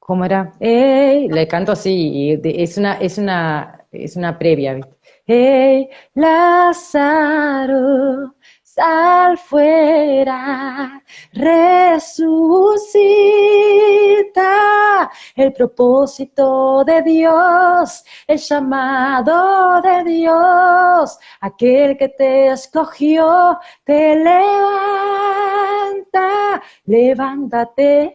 B: ¿cómo era? Le canto así, es una, es una, es una previa, ¿viste? ¡Ey, Lázaro! Sal fuera, resucita el propósito de Dios, el llamado de Dios, aquel que te escogió, te levanta, levántate.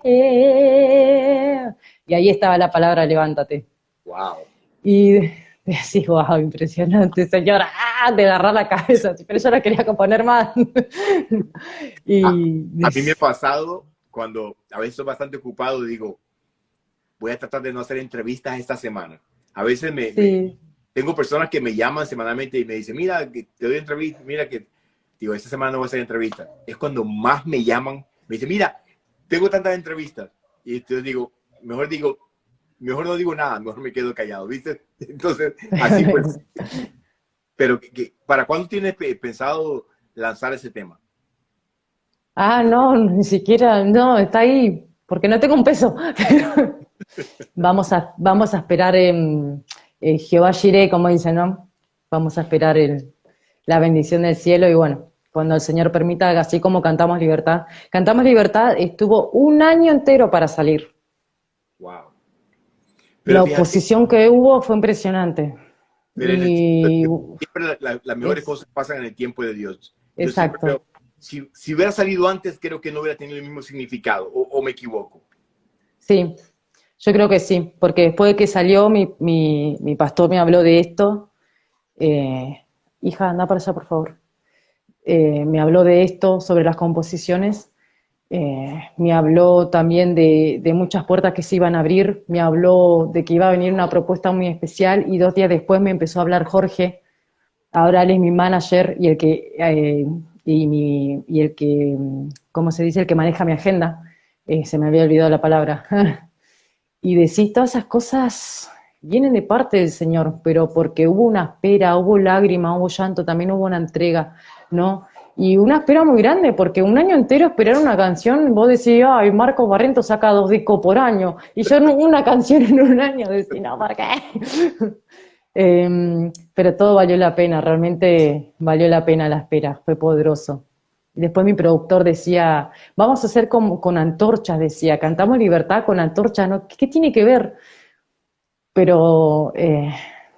B: Y ahí estaba la palabra levántate.
A: Wow.
B: Y así, wow, impresionante, señora, ¡ah! de agarrar la cabeza, pero yo la quería componer más.
A: y, a, mí me ha pasado cuando a veces estoy bastante ocupado, digo, voy a tratar de no hacer entrevistas esta semana. A veces me, tengo personas que me llaman semanalmente y me dicen, mira, te doy entrevista, mira que, digo, esta semana no voy a hacer entrevista. Es cuando más me llaman, me dicen, mira, tengo tantas entrevistas. Y entonces digo, mejor digo, mejor no digo nada, mejor me quedo callado, ¿viste? Entonces, así pues. Pero, ¿para cuándo tienes pensado lanzar ese tema?
B: Ah, no, ni siquiera, no, está ahí, porque no tengo un peso. vamos, a, vamos a esperar Jehová Jiré, como dice, ¿no? Vamos a esperar el, la bendición del cielo y bueno, cuando el Señor permita, así como Cantamos Libertad. Cantamos Libertad estuvo un año entero para salir.
A: Wow
B: la oposición que hubo fue impresionante.
A: siempre las mejores cosas pasan en el tiempo de Dios.
B: Exacto.
A: si, hubiera salido antes, creo que no hubiera tenido el mismo significado, o, me equivoco.
B: Sí, yo creo que sí, porque después de que salió, mi, pastor me habló de esto. Eh, hija, anda para allá, por favor. Eh, me habló de esto, sobre las composiciones, eh, me habló también de, muchas puertas que se iban a abrir, me habló de que iba a venir una propuesta muy especial y dos días después me empezó a hablar Jorge, ahora él es mi manager y el que, eh, y, el que, ¿cómo se dice? El que maneja mi agenda, eh, se me había olvidado la palabra. y decís, todas esas cosas vienen de parte del Señor, pero porque hubo una espera, hubo lágrima, hubo llanto, también hubo una entrega, ¿no? Y una espera muy grande, porque un año entero esperar una canción, vos decís, ay, Marcos Barrento saca dos discos por año, y yo una canción en un año, decís, no, ¿por qué? Em, pero todo valió la pena, realmente valió la pena la espera, fue poderoso. Después mi productor decía, vamos a hacer con, con antorchas, decía, cantamos libertad con antorchas, ¿no? ¿Qué, tiene que ver? Pero eh,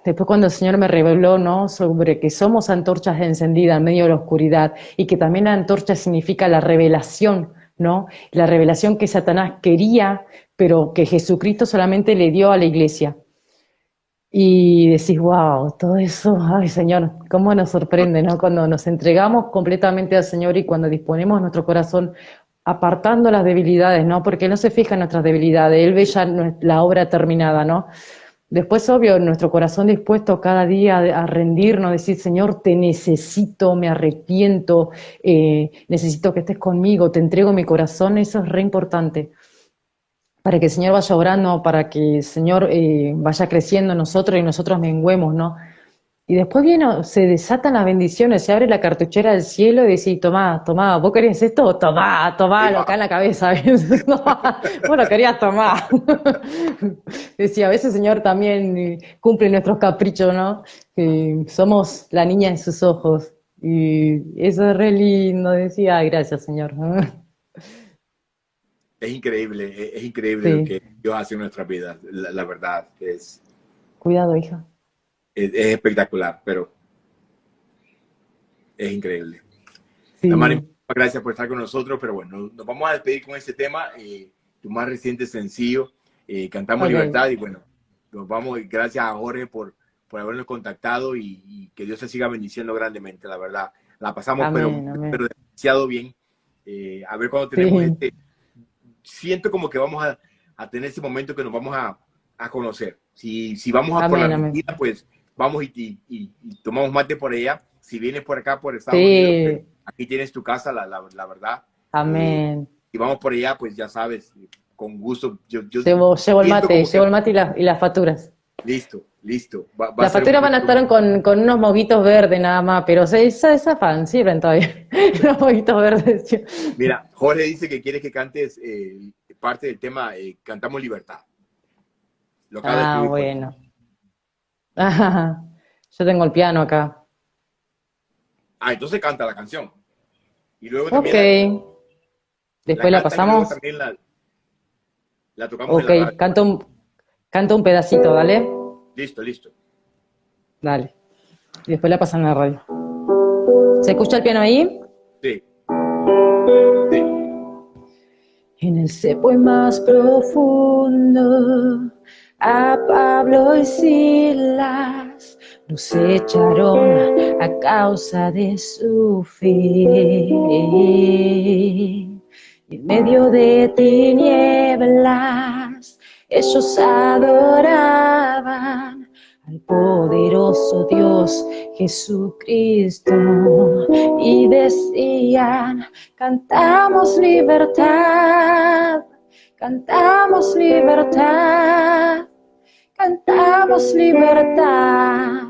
B: después cuando el Señor me reveló, ¿no? Sobre que somos antorchas encendidas en medio de la oscuridad y que también la antorcha significa la revelación, ¿no? La revelación que Satanás quería, pero que Jesucristo solamente le dio a la iglesia. Y decís, wow, todo eso, ay Señor, cómo nos sorprende, ¿no? Cuando nos entregamos completamente al Señor y cuando disponemos nuestro corazón apartando las debilidades, ¿no? Porque Él no se fija en nuestras debilidades, Él ve ya la obra terminada, ¿no? Después, obvio, nuestro corazón dispuesto cada día a rendirnos, decir, Señor, te necesito, me arrepiento, eh, necesito que estés conmigo, te entrego mi corazón, eso es re importante para que el Señor vaya obrando, para que el Señor eh, vaya creciendo en nosotros y nosotros menguemos, ¿no? Y después viene, se desatan las bendiciones, se abre la cartuchera del cielo y dice, tomá, tomá, ¿vos querías esto? Tomá, tomá, lo acá en la cabeza. vos lo querías tomar. Decía, a veces Señor también eh, cumple nuestros caprichos, ¿no? Que somos la niña en sus ojos. Y eso es re lindo, decía, gracias Señor
A: es increíble, es, increíble lo que Dios hace en nuestra vida, la, verdad. Es,
B: Cuidado, hija.
A: Es, espectacular, pero es increíble. Sí. gracias por estar con nosotros, pero bueno, nos vamos a despedir con este tema, eh, tu más reciente sencillo, eh, Cantamos Libertad, y bueno, nos vamos, gracias a Jorge por, por habernos contactado y, que Dios se siga bendiciendo grandemente, la verdad. La pasamos, pero, pero demasiado bien. Eh, a ver cuando tenemos este siento como que vamos a, a tener ese momento que nos vamos a, a conocer. Si, si vamos a por la vida, pues vamos y, y, tomamos mate por allá. Si vienes por acá, por Estados Unidos, pues, aquí tienes tu casa, la, la, la verdad.
B: Amén.
A: si vamos por allá, pues ya sabes, con gusto. Yo, yo
B: llevo, el mate, llevo el mate y, y las facturas.
A: Listo, listo.
B: las facturas van a estar con, con, unos moguitos verdes nada más, pero esa, esa fan sirven todavía. unos moguitos verdes.
A: Mira, Jorge dice que quiere que cantes eh, parte del tema eh, Cantamos Libertad.
B: ah, bueno. yo tengo el piano acá.
A: Ah, entonces canta la canción.
B: Y luego también ok. Después la, pasamos.
A: También la, la tocamos
B: Ok, en la canto un Canta un pedacito, ¿dale?
A: Listo, listo.
B: Dale. Y después la pasan a la radio. ¿Se escucha el piano ahí?
A: Sí.
B: sí. En el cepo más profundo, a Pablo y Silas nos echaron a causa de su fe. En medio de tinieblas, ellos adoraban al poderoso Dios Jesucristo y decían, cantamos libertad, cantamos libertad, cantamos libertad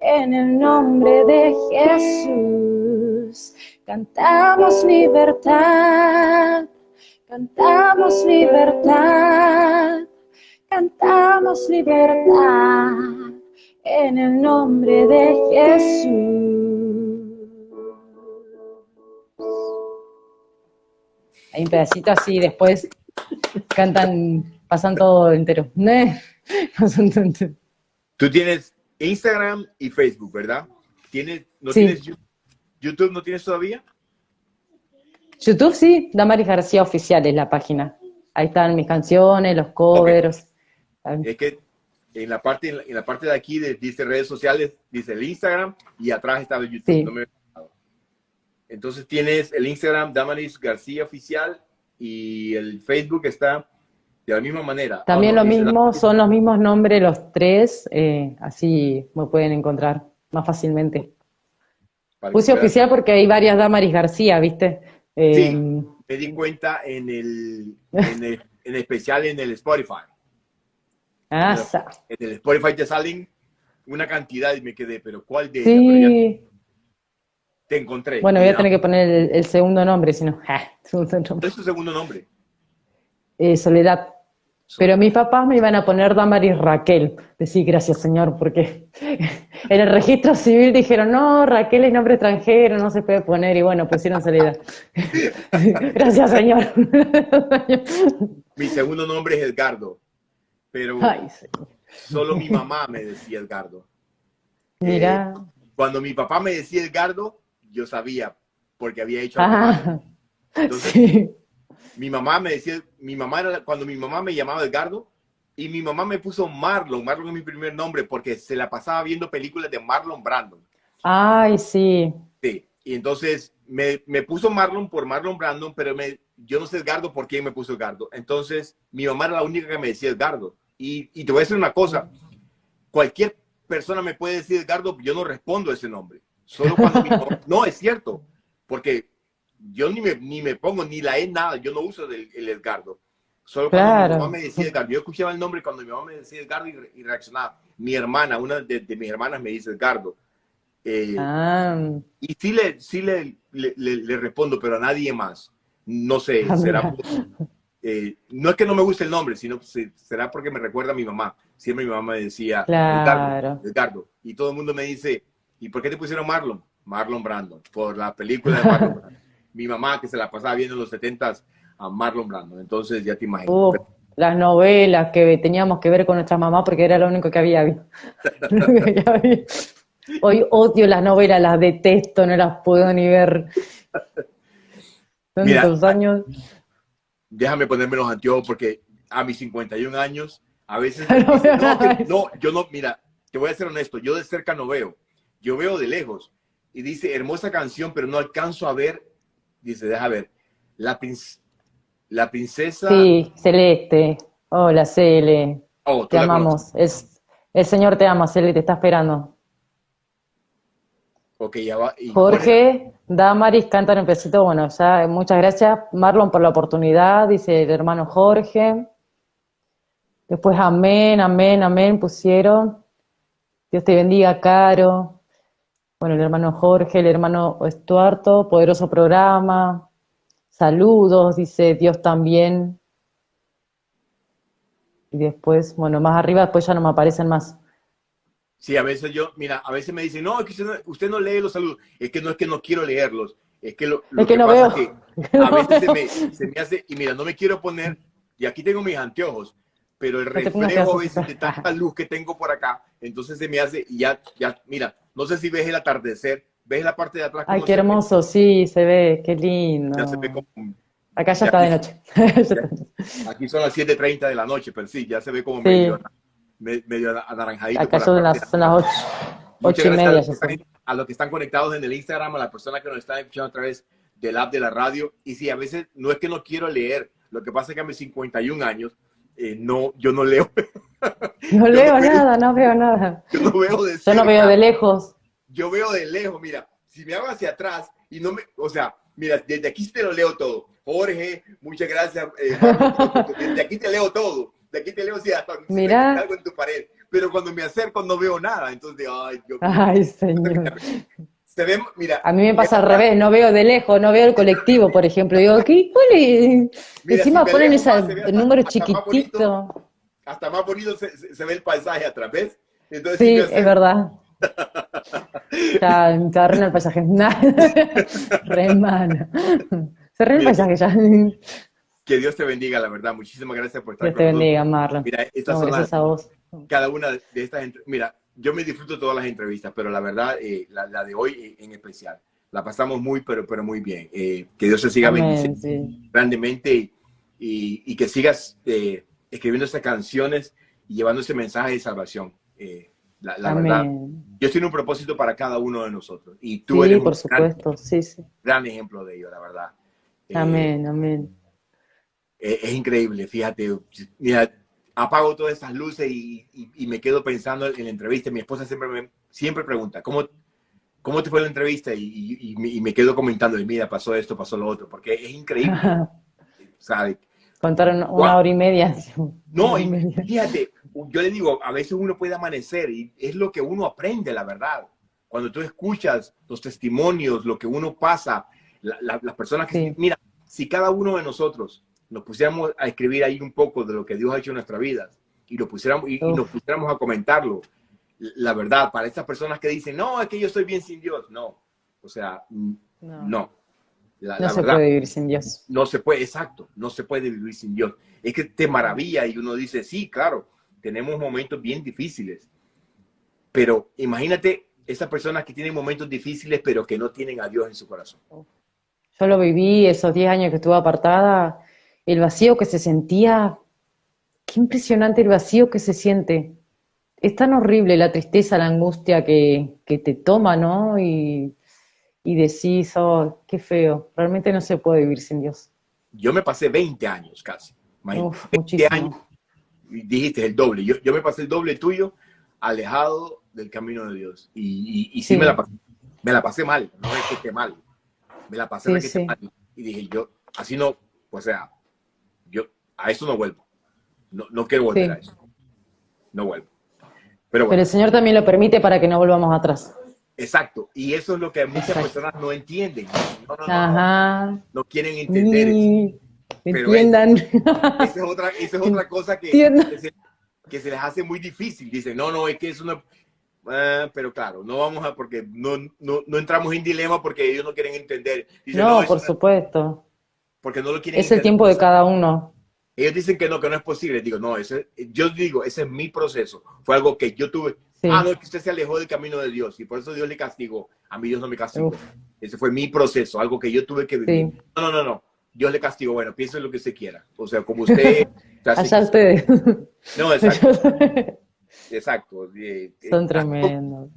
B: en el nombre de Jesús, cantamos libertad, cantamos libertad cantamos libertad en el nombre de Jesús. Hay un pedacito así, después cantan, pasan todo entero.
A: Tú tienes Instagram y Facebook, ¿verdad? ¿Tienes, ¿No tienes YouTube? ¿No tienes todavía?
B: YouTube sí, Damaris García Oficial es la página. Ahí están mis canciones, los covers.
A: Es que en la parte, en la parte de aquí dice redes sociales, dice el Instagram y atrás está el YouTube. Entonces tienes el Instagram Damaris García Oficial y el Facebook está de la misma manera.
B: También lo mismo, son los mismos nombres los tres, eh, así me pueden encontrar más fácilmente. Puse oficial porque hay varias Damaris García, ¿viste?
A: sí, em, me di cuenta en el, en especial en el Spotify.
B: Ah,
A: en el Spotify te salen una cantidad y me quedé, pero ¿cuál de
B: sí.
A: Te encontré.
B: Bueno, voy a tener que poner el, segundo nombre, si no.
A: ¿Cuál es tu segundo nombre?
B: Eh, Soledad. Pero mis papás me iban a poner Damaris Raquel. Decir gracias, señor, porque en el registro civil dijeron, no, Raquel es nombre extranjero, no se puede poner, y bueno, pusieron Soledad. gracias, señor.
A: Mi segundo nombre es Edgardo, pero solo mi mamá me decía Edgardo.
B: Mira.
A: Eh, cuando mi papá me decía Edgardo, yo sabía, porque había hecho
B: ah,
A: Entonces, mi mamá me decía, mi mamá era, cuando mi mamá me llamaba Edgardo, y mi mamá me puso Marlon, Marlon es mi primer nombre, porque se la pasaba viendo películas de Marlon Brandon.
B: Ay, sí.
A: Sí, y entonces me, me puso Marlon por Marlon Brandon, pero me, yo no sé Edgardo por quién me puso Edgardo. Entonces, mi mamá era la única que me decía Edgardo. Y, y te voy a decir una cosa, cualquier persona me puede decir Edgardo, yo no respondo a ese nombre. Solo cuando mi no, es cierto, porque yo ni me, ni me pongo, ni la E nada, yo no uso el, el Edgardo. Solo cuando mi mamá me decía Edgardo, yo escuchaba el nombre cuando mi mamá me decía Edgardo y, reaccionaba. Mi hermana, una de, mis hermanas me dice Edgardo. Eh,
B: ah.
A: Y sí, le, sí le, le, respondo, pero a nadie más. No sé, será... Eh, no es que no me guste el nombre, sino será porque me recuerda a mi mamá. Siempre mi mamá me decía
B: claro.
A: Edgardo, Y todo el mundo me dice, ¿y por qué te pusieron Marlon? Marlon Brandon, por la película de Marlon Brandon mi mamá que se la pasaba viendo en los 70 a Marlon Brando. Entonces ya te imaginas.
B: las novelas que teníamos que ver con nuestra mamá porque era lo único que había. Hoy odio las novelas, las detesto, no las puedo ni ver. Tantos años.
A: Déjame ponerme los anteojos porque a mis 51 años, a veces... no, yo no, mira, te voy a ser honesto, yo de cerca no veo, yo veo de lejos. Y dice, hermosa canción, pero no alcanzo a ver dice, deja ver, la, la princesa...
B: Sí, Celeste. Hola, Cele.
A: Oh,
B: te amamos. Es, el Señor te ama, Cele, te está esperando.
A: Ok, ya va.
B: Jorge, Damaris, cantan un pesito. Bueno, ya, muchas gracias, Marlon, por la oportunidad, dice el hermano Jorge. Después, amén, amén, amén, pusieron. Dios te bendiga, Caro bueno, el hermano Jorge, el hermano Estuarto, poderoso programa, saludos, dice Dios también. Y después, bueno, más arriba, después ya no me aparecen más.
A: Sí, a veces yo, mira, a veces me dicen, no, es que usted no, lee los saludos. Es que no es que no quiero leerlos, es que lo,
B: que, no veo.
A: que a veces se me, se me hace, y mira, no me quiero poner, y aquí tengo mis anteojos, pero el reflejo a de tanta luz que tengo por acá, entonces se me hace, y ya, ya, mira, no sé si ves el atardecer, ves la parte de atrás.
B: Ay, qué hermoso, sí, se ve, qué lindo.
A: Ya se ve como...
B: Acá ya, está de noche.
A: aquí son las 7.30 de la noche, pero sí, ya se ve como medio, medio anaranjadito.
B: Acá son las, son las 8, y media. A los,
A: a los que están conectados en el Instagram, a las personas que nos están escuchando a través del app de la radio. Y sí, a veces no es que no quiero leer, lo que pasa es que a mis 51 años eh, no, yo no leo.
B: No leo nada, no veo nada.
A: Yo no veo de
B: Yo no veo de lejos.
A: Yo veo de lejos, mira, si me hago hacia atrás y no me, o sea, mira, desde aquí te lo leo todo. Jorge, muchas gracias. Eh, desde aquí te leo todo. De aquí te leo si hasta
B: mira.
A: algo en tu pared. Pero cuando me acerco no veo nada. Entonces, ay,
B: yo, Ay, señor.
A: Se ve, mira,
B: a mí me pasa al revés, no veo de lejos, no veo el colectivo, por ejemplo. Digo, ¿qué? Encima ponen ese número chiquitito.
A: Hasta más bonito se, ve el paisaje a través. Entonces,
B: sí, es verdad. está re el paisaje. re mano. Se re el paisaje ya.
A: Que Dios te bendiga, la verdad. Muchísimas gracias por estar
B: Dios te bendiga, Marlon.
A: Mira, estas son gracias a vos. Cada una de estas... Mira, yo me disfruto todas las entrevistas, pero la verdad, eh, la, de hoy eh, en especial, la pasamos muy, pero, pero muy bien. Eh, que Dios te siga bendiciendo grandemente y, que sigas escribiendo estas canciones y llevando ese mensaje de salvación. la, verdad, Dios tiene un propósito para cada uno de nosotros y tú eres
B: por supuesto.
A: Gran,
B: sí, sí.
A: gran ejemplo de ello, la verdad.
B: Amén, amén.
A: es increíble, fíjate. Mira, apago todas esas luces y, me quedo pensando en la entrevista. Mi esposa siempre me siempre pregunta, ¿cómo, ¿cómo te fue la entrevista? Y, me quedo comentando, mira, pasó esto, pasó lo otro, porque es increíble. ¿sabes?
B: Contaron una hora y media.
A: No, y fíjate, yo le digo, a veces uno puede amanecer y es lo que uno aprende, la verdad. Cuando tú escuchas los testimonios, lo que uno pasa, las personas que... Mira, si cada uno de nosotros nos pusiéramos a escribir ahí un poco de lo que Dios ha hecho en nuestra vida y, lo pusiéramos, y, nos pusiéramos a comentarlo, la verdad, para estas personas que dicen, no, es que yo estoy bien sin Dios, no. O sea, no.
B: no se puede vivir sin Dios.
A: No se puede, exacto, no se puede vivir sin Dios. Es que te maravilla y uno dice, sí, claro, tenemos momentos bien difíciles, pero imagínate esas personas que tienen momentos difíciles, pero que no tienen a Dios en su corazón.
B: Yo lo viví esos 10 años que estuve apartada, el vacío que se sentía, qué impresionante el vacío que se siente. Es tan horrible la tristeza, la angustia que, que te toma, ¿no? Y, y decís, oh, qué feo, realmente no se puede vivir sin Dios.
A: Yo me pasé 20 años casi. Uf, 20 años, dijiste el doble. Yo, yo me pasé el doble tuyo, alejado del camino de Dios. Y, y, sí, Me, la pasé, me la pasé mal, no es que esté mal. Me la pasé mal. Y dije, yo, así no, o sea, yo a eso no vuelvo. No, no quiero volver a eso. No vuelvo.
B: Pero, Pero el Señor también lo permite para que no volvamos atrás.
A: Exacto, y eso es lo que muchas personas no entienden. No, no, no, no, quieren entender.
B: entiendan.
A: esa, es otra, esa es otra cosa que, que se, que, se, les hace muy difícil. Dicen, no, no, es que eso no... Ah, pero claro, no vamos a, porque no, no, no, entramos en dilema porque ellos no quieren entender.
B: no, por supuesto.
A: Porque no lo quieren
B: Es el tiempo de cada uno.
A: Ellos dicen que no, que no es posible. Digo, no, ese, yo digo, ese es mi proceso. Fue algo que yo tuve. Ah, no, es que usted se alejó del camino de Dios y por eso Dios le castigó. A mí Dios no me castigó. Ese fue mi proceso, algo que yo tuve que vivir. No, no, no, no. Dios le castigó. Bueno, piense lo que se quiera. O sea, como usted...
B: Allá ustedes.
A: No, exacto. exacto.
B: Son tremendos.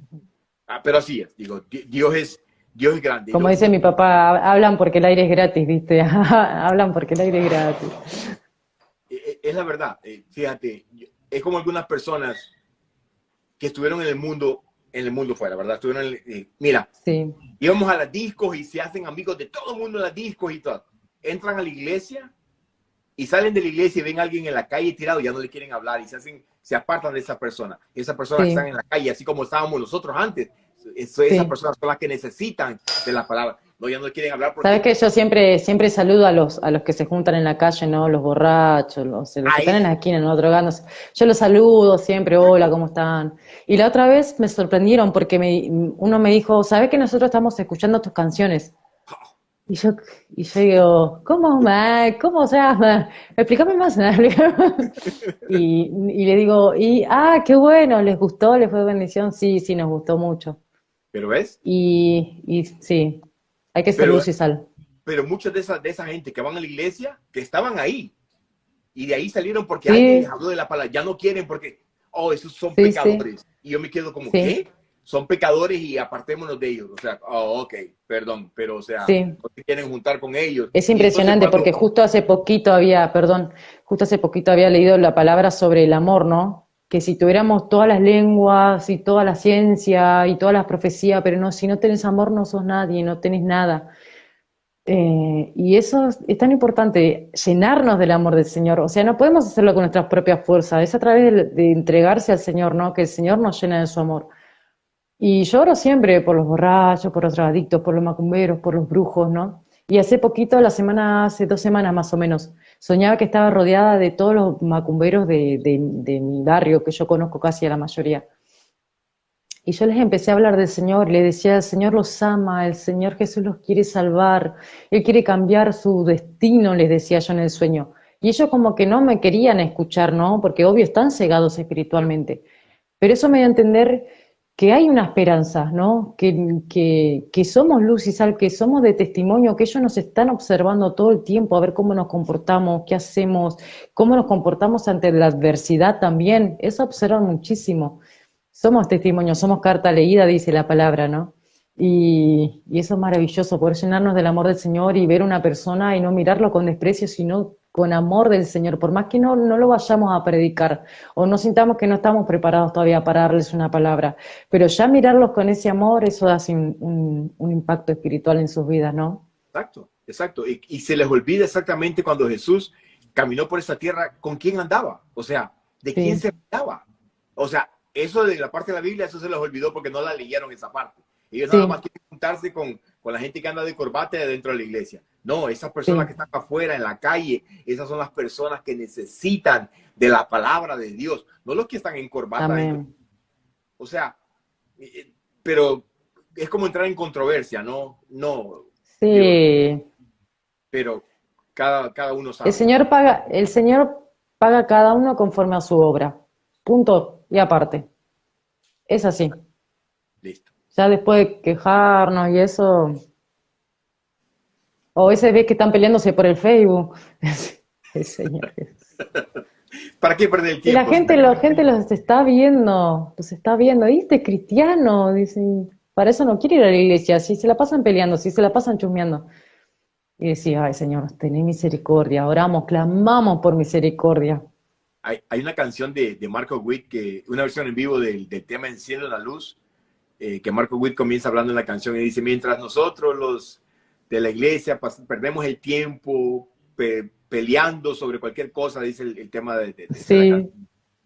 A: Ah, pero así es. Digo, Dios es... Dios es grande.
B: Como dice mi papá, hablan porque el aire es gratis, ¿viste? hablan porque el aire es gratis.
A: E, e, es la verdad. Eh, fíjate, es como algunas personas que estuvieron en el mundo, en el mundo fuera, ¿verdad? Estuvieron en eh, mira, sí. íbamos a las discos y se hacen amigos de todo el mundo en las discos y todo. Entran a la iglesia y salen de la iglesia y ven a alguien en la calle tirado, ya no le quieren hablar y se hacen, se apartan de esa persona. Esas personas están en la calle, así como estábamos nosotros antes. esas personas son las que necesitan de la palabra no, ya no quieren hablar. Porque...
B: Sabes que yo siempre, siempre saludo a los, a los que se juntan en la calle, ¿no? Los borrachos, los, que están en la esquina, ¿no? Drogándose. Yo los saludo siempre, hola, ¿cómo están? Y la otra vez me sorprendieron porque me, uno me dijo, ¿sabes que nosotros estamos escuchando tus canciones? Y yo, y yo digo, ¿cómo, ¿Cómo? O sea, explícame más. y, y le digo, y, ah, qué bueno, ¿les gustó? ¿Les fue bendición? Sí, sí, nos gustó mucho.
A: ¿Pero ves?
B: Y, y sí, hay que ser luz y sal.
A: Pero muchas de esa, de esa gente que van a la iglesia, que estaban ahí, y de ahí salieron porque alguien les habló de la palabra, ya no quieren porque, oh, esos son pecadores. Y yo me quedo como, ¿qué? Son pecadores y apartémonos de ellos. O sea, oh, ok, perdón, pero o sea, no se quieren juntar con ellos.
B: Es impresionante porque justo hace poquito había, perdón, justo hace poquito había leído la palabra sobre el amor, ¿no? Que si tuviéramos todas las lenguas y toda la ciencia y todas las profecías, pero no, si no tenés amor no sos nadie, no tenés nada. Eh, y eso es tan importante, llenarnos del amor del Señor. O sea, no podemos hacerlo con nuestras propias fuerzas, es a través de, entregarse al Señor, ¿no? Que el Señor nos llena de su amor. Y yo oro siempre por los borrachos, por los drogadictos, por los macumberos, por los brujos, ¿no? Y hace poquito, la semana, hace dos semanas más o menos, soñaba que estaba rodeada de todos los macumberos de, mi barrio, que yo conozco casi a la mayoría. Y yo les empecé a hablar del Señor, le decía, el Señor los ama, el Señor Jesús los quiere salvar, Él quiere cambiar su destino, les decía yo en el sueño. Y ellos como que no me querían escuchar, ¿no? Porque obvio están cegados espiritualmente. Pero eso me dio a entender que hay una esperanza, ¿no? Que, que, que, somos luz y sal, que somos de testimonio, que ellos nos están observando todo el tiempo a ver cómo nos comportamos, qué hacemos, cómo nos comportamos ante la adversidad también. Eso observan muchísimo. Somos testimonio, somos carta leída, dice la palabra, ¿no? Y, y eso es maravilloso, poder llenarnos del amor del Señor y ver una persona y no mirarlo con desprecio, sino con amor del Señor, por más que no, no lo vayamos a predicar o no sintamos que no estamos preparados todavía para darles una palabra, pero ya mirarlos con ese amor, eso hace un, un, impacto espiritual en sus vidas, ¿no?
A: Exacto, exacto. Y, y, se les olvida exactamente cuando Jesús caminó por esa tierra, ¿con quién andaba? O sea, ¿de quién se andaba? O sea, eso de la parte de la Biblia, eso se les olvidó porque no la leyeron esa parte. Ellos nada más quieren juntarse con, con, la gente que anda de corbata dentro de la iglesia. No, esas personas que están afuera, en la calle, esas son las personas que necesitan de la palabra de Dios, no los que están en corbata. O sea, eh, eh, pero es como entrar en controversia, ¿no? No.
B: Sí.
A: pero cada, cada uno sabe.
B: El Señor paga, el Señor paga a cada uno conforme a su obra. Punto y aparte. Es así.
A: Listo.
B: Ya después de quejarnos y eso. O a veces ves que están peleándose por el Facebook.
A: ¿Para qué perder el tiempo?
B: Y la gente, la gente los está viendo, los está viendo. ¿Y este cristiano? Dicen, para eso no quiere ir a la iglesia. Si se la pasan peleando, si se la pasan chusmeando. Y decía, ay Señor, tené misericordia. Oramos, clamamos por misericordia.
A: Hay, hay una canción de, de, Marco Witt, que, una versión en vivo del, del tema Enciende la Luz, eh, que Marco Witt comienza hablando en la canción y dice, mientras nosotros los de la iglesia perdemos el tiempo peleando sobre cualquier cosa, dice el, tema de, de,
B: sí.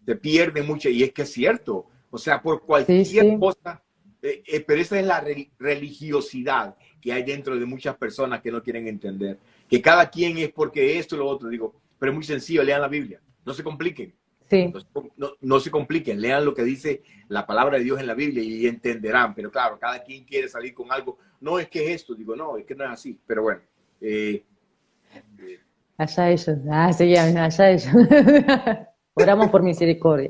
A: se pierde mucho y es que es cierto, o sea, por cualquier cosa, eh, eh, pero esa es la religiosidad que hay dentro de muchas personas que no quieren entender, que cada quien es porque esto y lo otro, digo, pero es muy sencillo, lean la Biblia, no se compliquen.
B: Sí.
A: No, no, se compliquen, lean lo que dice la palabra de Dios en la Biblia y entenderán. Pero claro, cada quien quiere salir con algo. No es que es esto, digo, no, es que no es así. Pero bueno. Eh,
B: allá ellos, ah, sí, allá ellos. Oramos por misericordia.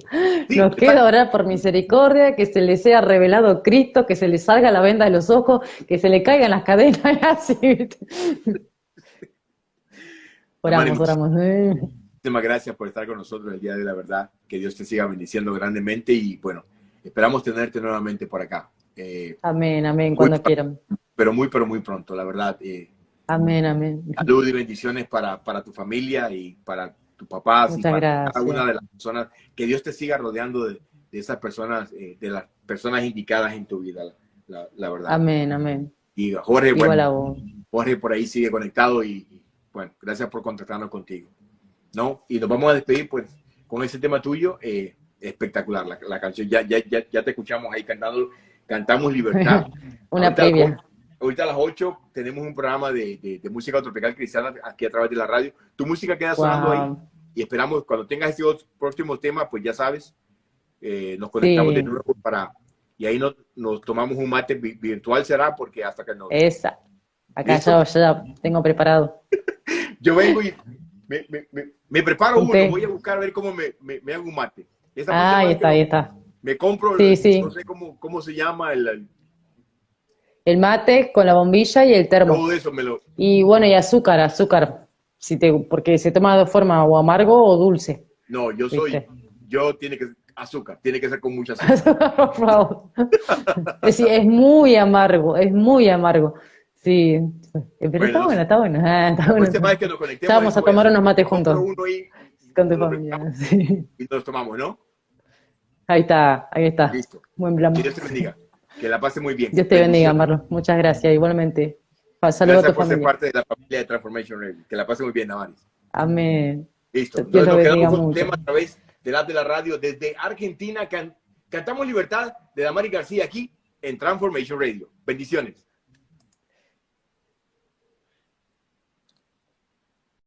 B: Nos queda orar por misericordia, que se les sea revelado Cristo, que se les salga la venda de los ojos, que se le caigan las cadenas, así. oramos, oramos.
A: Muchísimas gracias por estar con nosotros el día de la verdad. Que Dios te siga bendiciendo grandemente y bueno, esperamos tenerte nuevamente por acá.
B: Eh, amén, amén, cuando quieran.
A: Pero muy, pero muy pronto, la verdad. Eh,
B: amén, amén.
A: Salud y bendiciones para, para tu familia y para tu papá y para cada una de las personas. Que Dios te siga rodeando de, esas personas, eh, de las personas indicadas en tu vida, la, verdad.
B: Amén, amén.
A: Y Jorge, bueno, Jorge por ahí sigue conectado y, y bueno, gracias por contactarnos contigo. ¿No? Y nos vamos a despedir, pues, con ese tema tuyo, eh, espectacular, la, canción, ya, ya, ya, ya, te escuchamos ahí cantando, cantamos Libertad.
B: Una ahorita, previa.
A: Ahorita a las 8 tenemos un programa de, de, música tropical cristiana aquí a través de la radio. Tu música queda sonando ahí y esperamos cuando tengas ese próximo tema, pues ya sabes, eh, nos conectamos de nuevo para, y ahí nos, nos, tomamos un mate virtual será, porque hasta que no.
B: Esa. Acá ya, ya tengo preparado.
A: Yo vengo y me, preparo uno, voy a buscar a ver cómo me, me, hago un mate.
B: ah, ahí está, ahí está.
A: Me compro, no sé cómo, cómo se llama el,
B: el, mate con la bombilla y el termo.
A: Todo eso me lo...
B: Y bueno, y azúcar, azúcar, si te, porque se toma de forma o amargo o dulce.
A: No, yo soy, yo tiene que azúcar, tiene que ser con mucha azúcar.
B: Por favor. es, es muy amargo, es muy amargo. Sí, pero está bueno, está bueno. Ah, está bueno.
A: que nos
B: conectemos. vamos a tomar unos mates juntos.
A: Uno y,
B: Con tu familia, sí.
A: Y nos tomamos, ¿no?
B: Ahí está, ahí está.
A: Listo.
B: Buen plan.
A: Que Dios te bendiga. Que la pase muy bien.
B: Dios te bendiga, Marlon. Muchas gracias, igualmente. Saludos a tu
A: por ser parte de la familia de Transformation Radio. Que la pase muy bien, Navaris.
B: Amén.
A: Listo. Dios Entonces, nos quedamos con un tema a través de la de la radio desde Argentina. cantamos Libertad de Damaris García aquí en Transformation Radio. Bendiciones.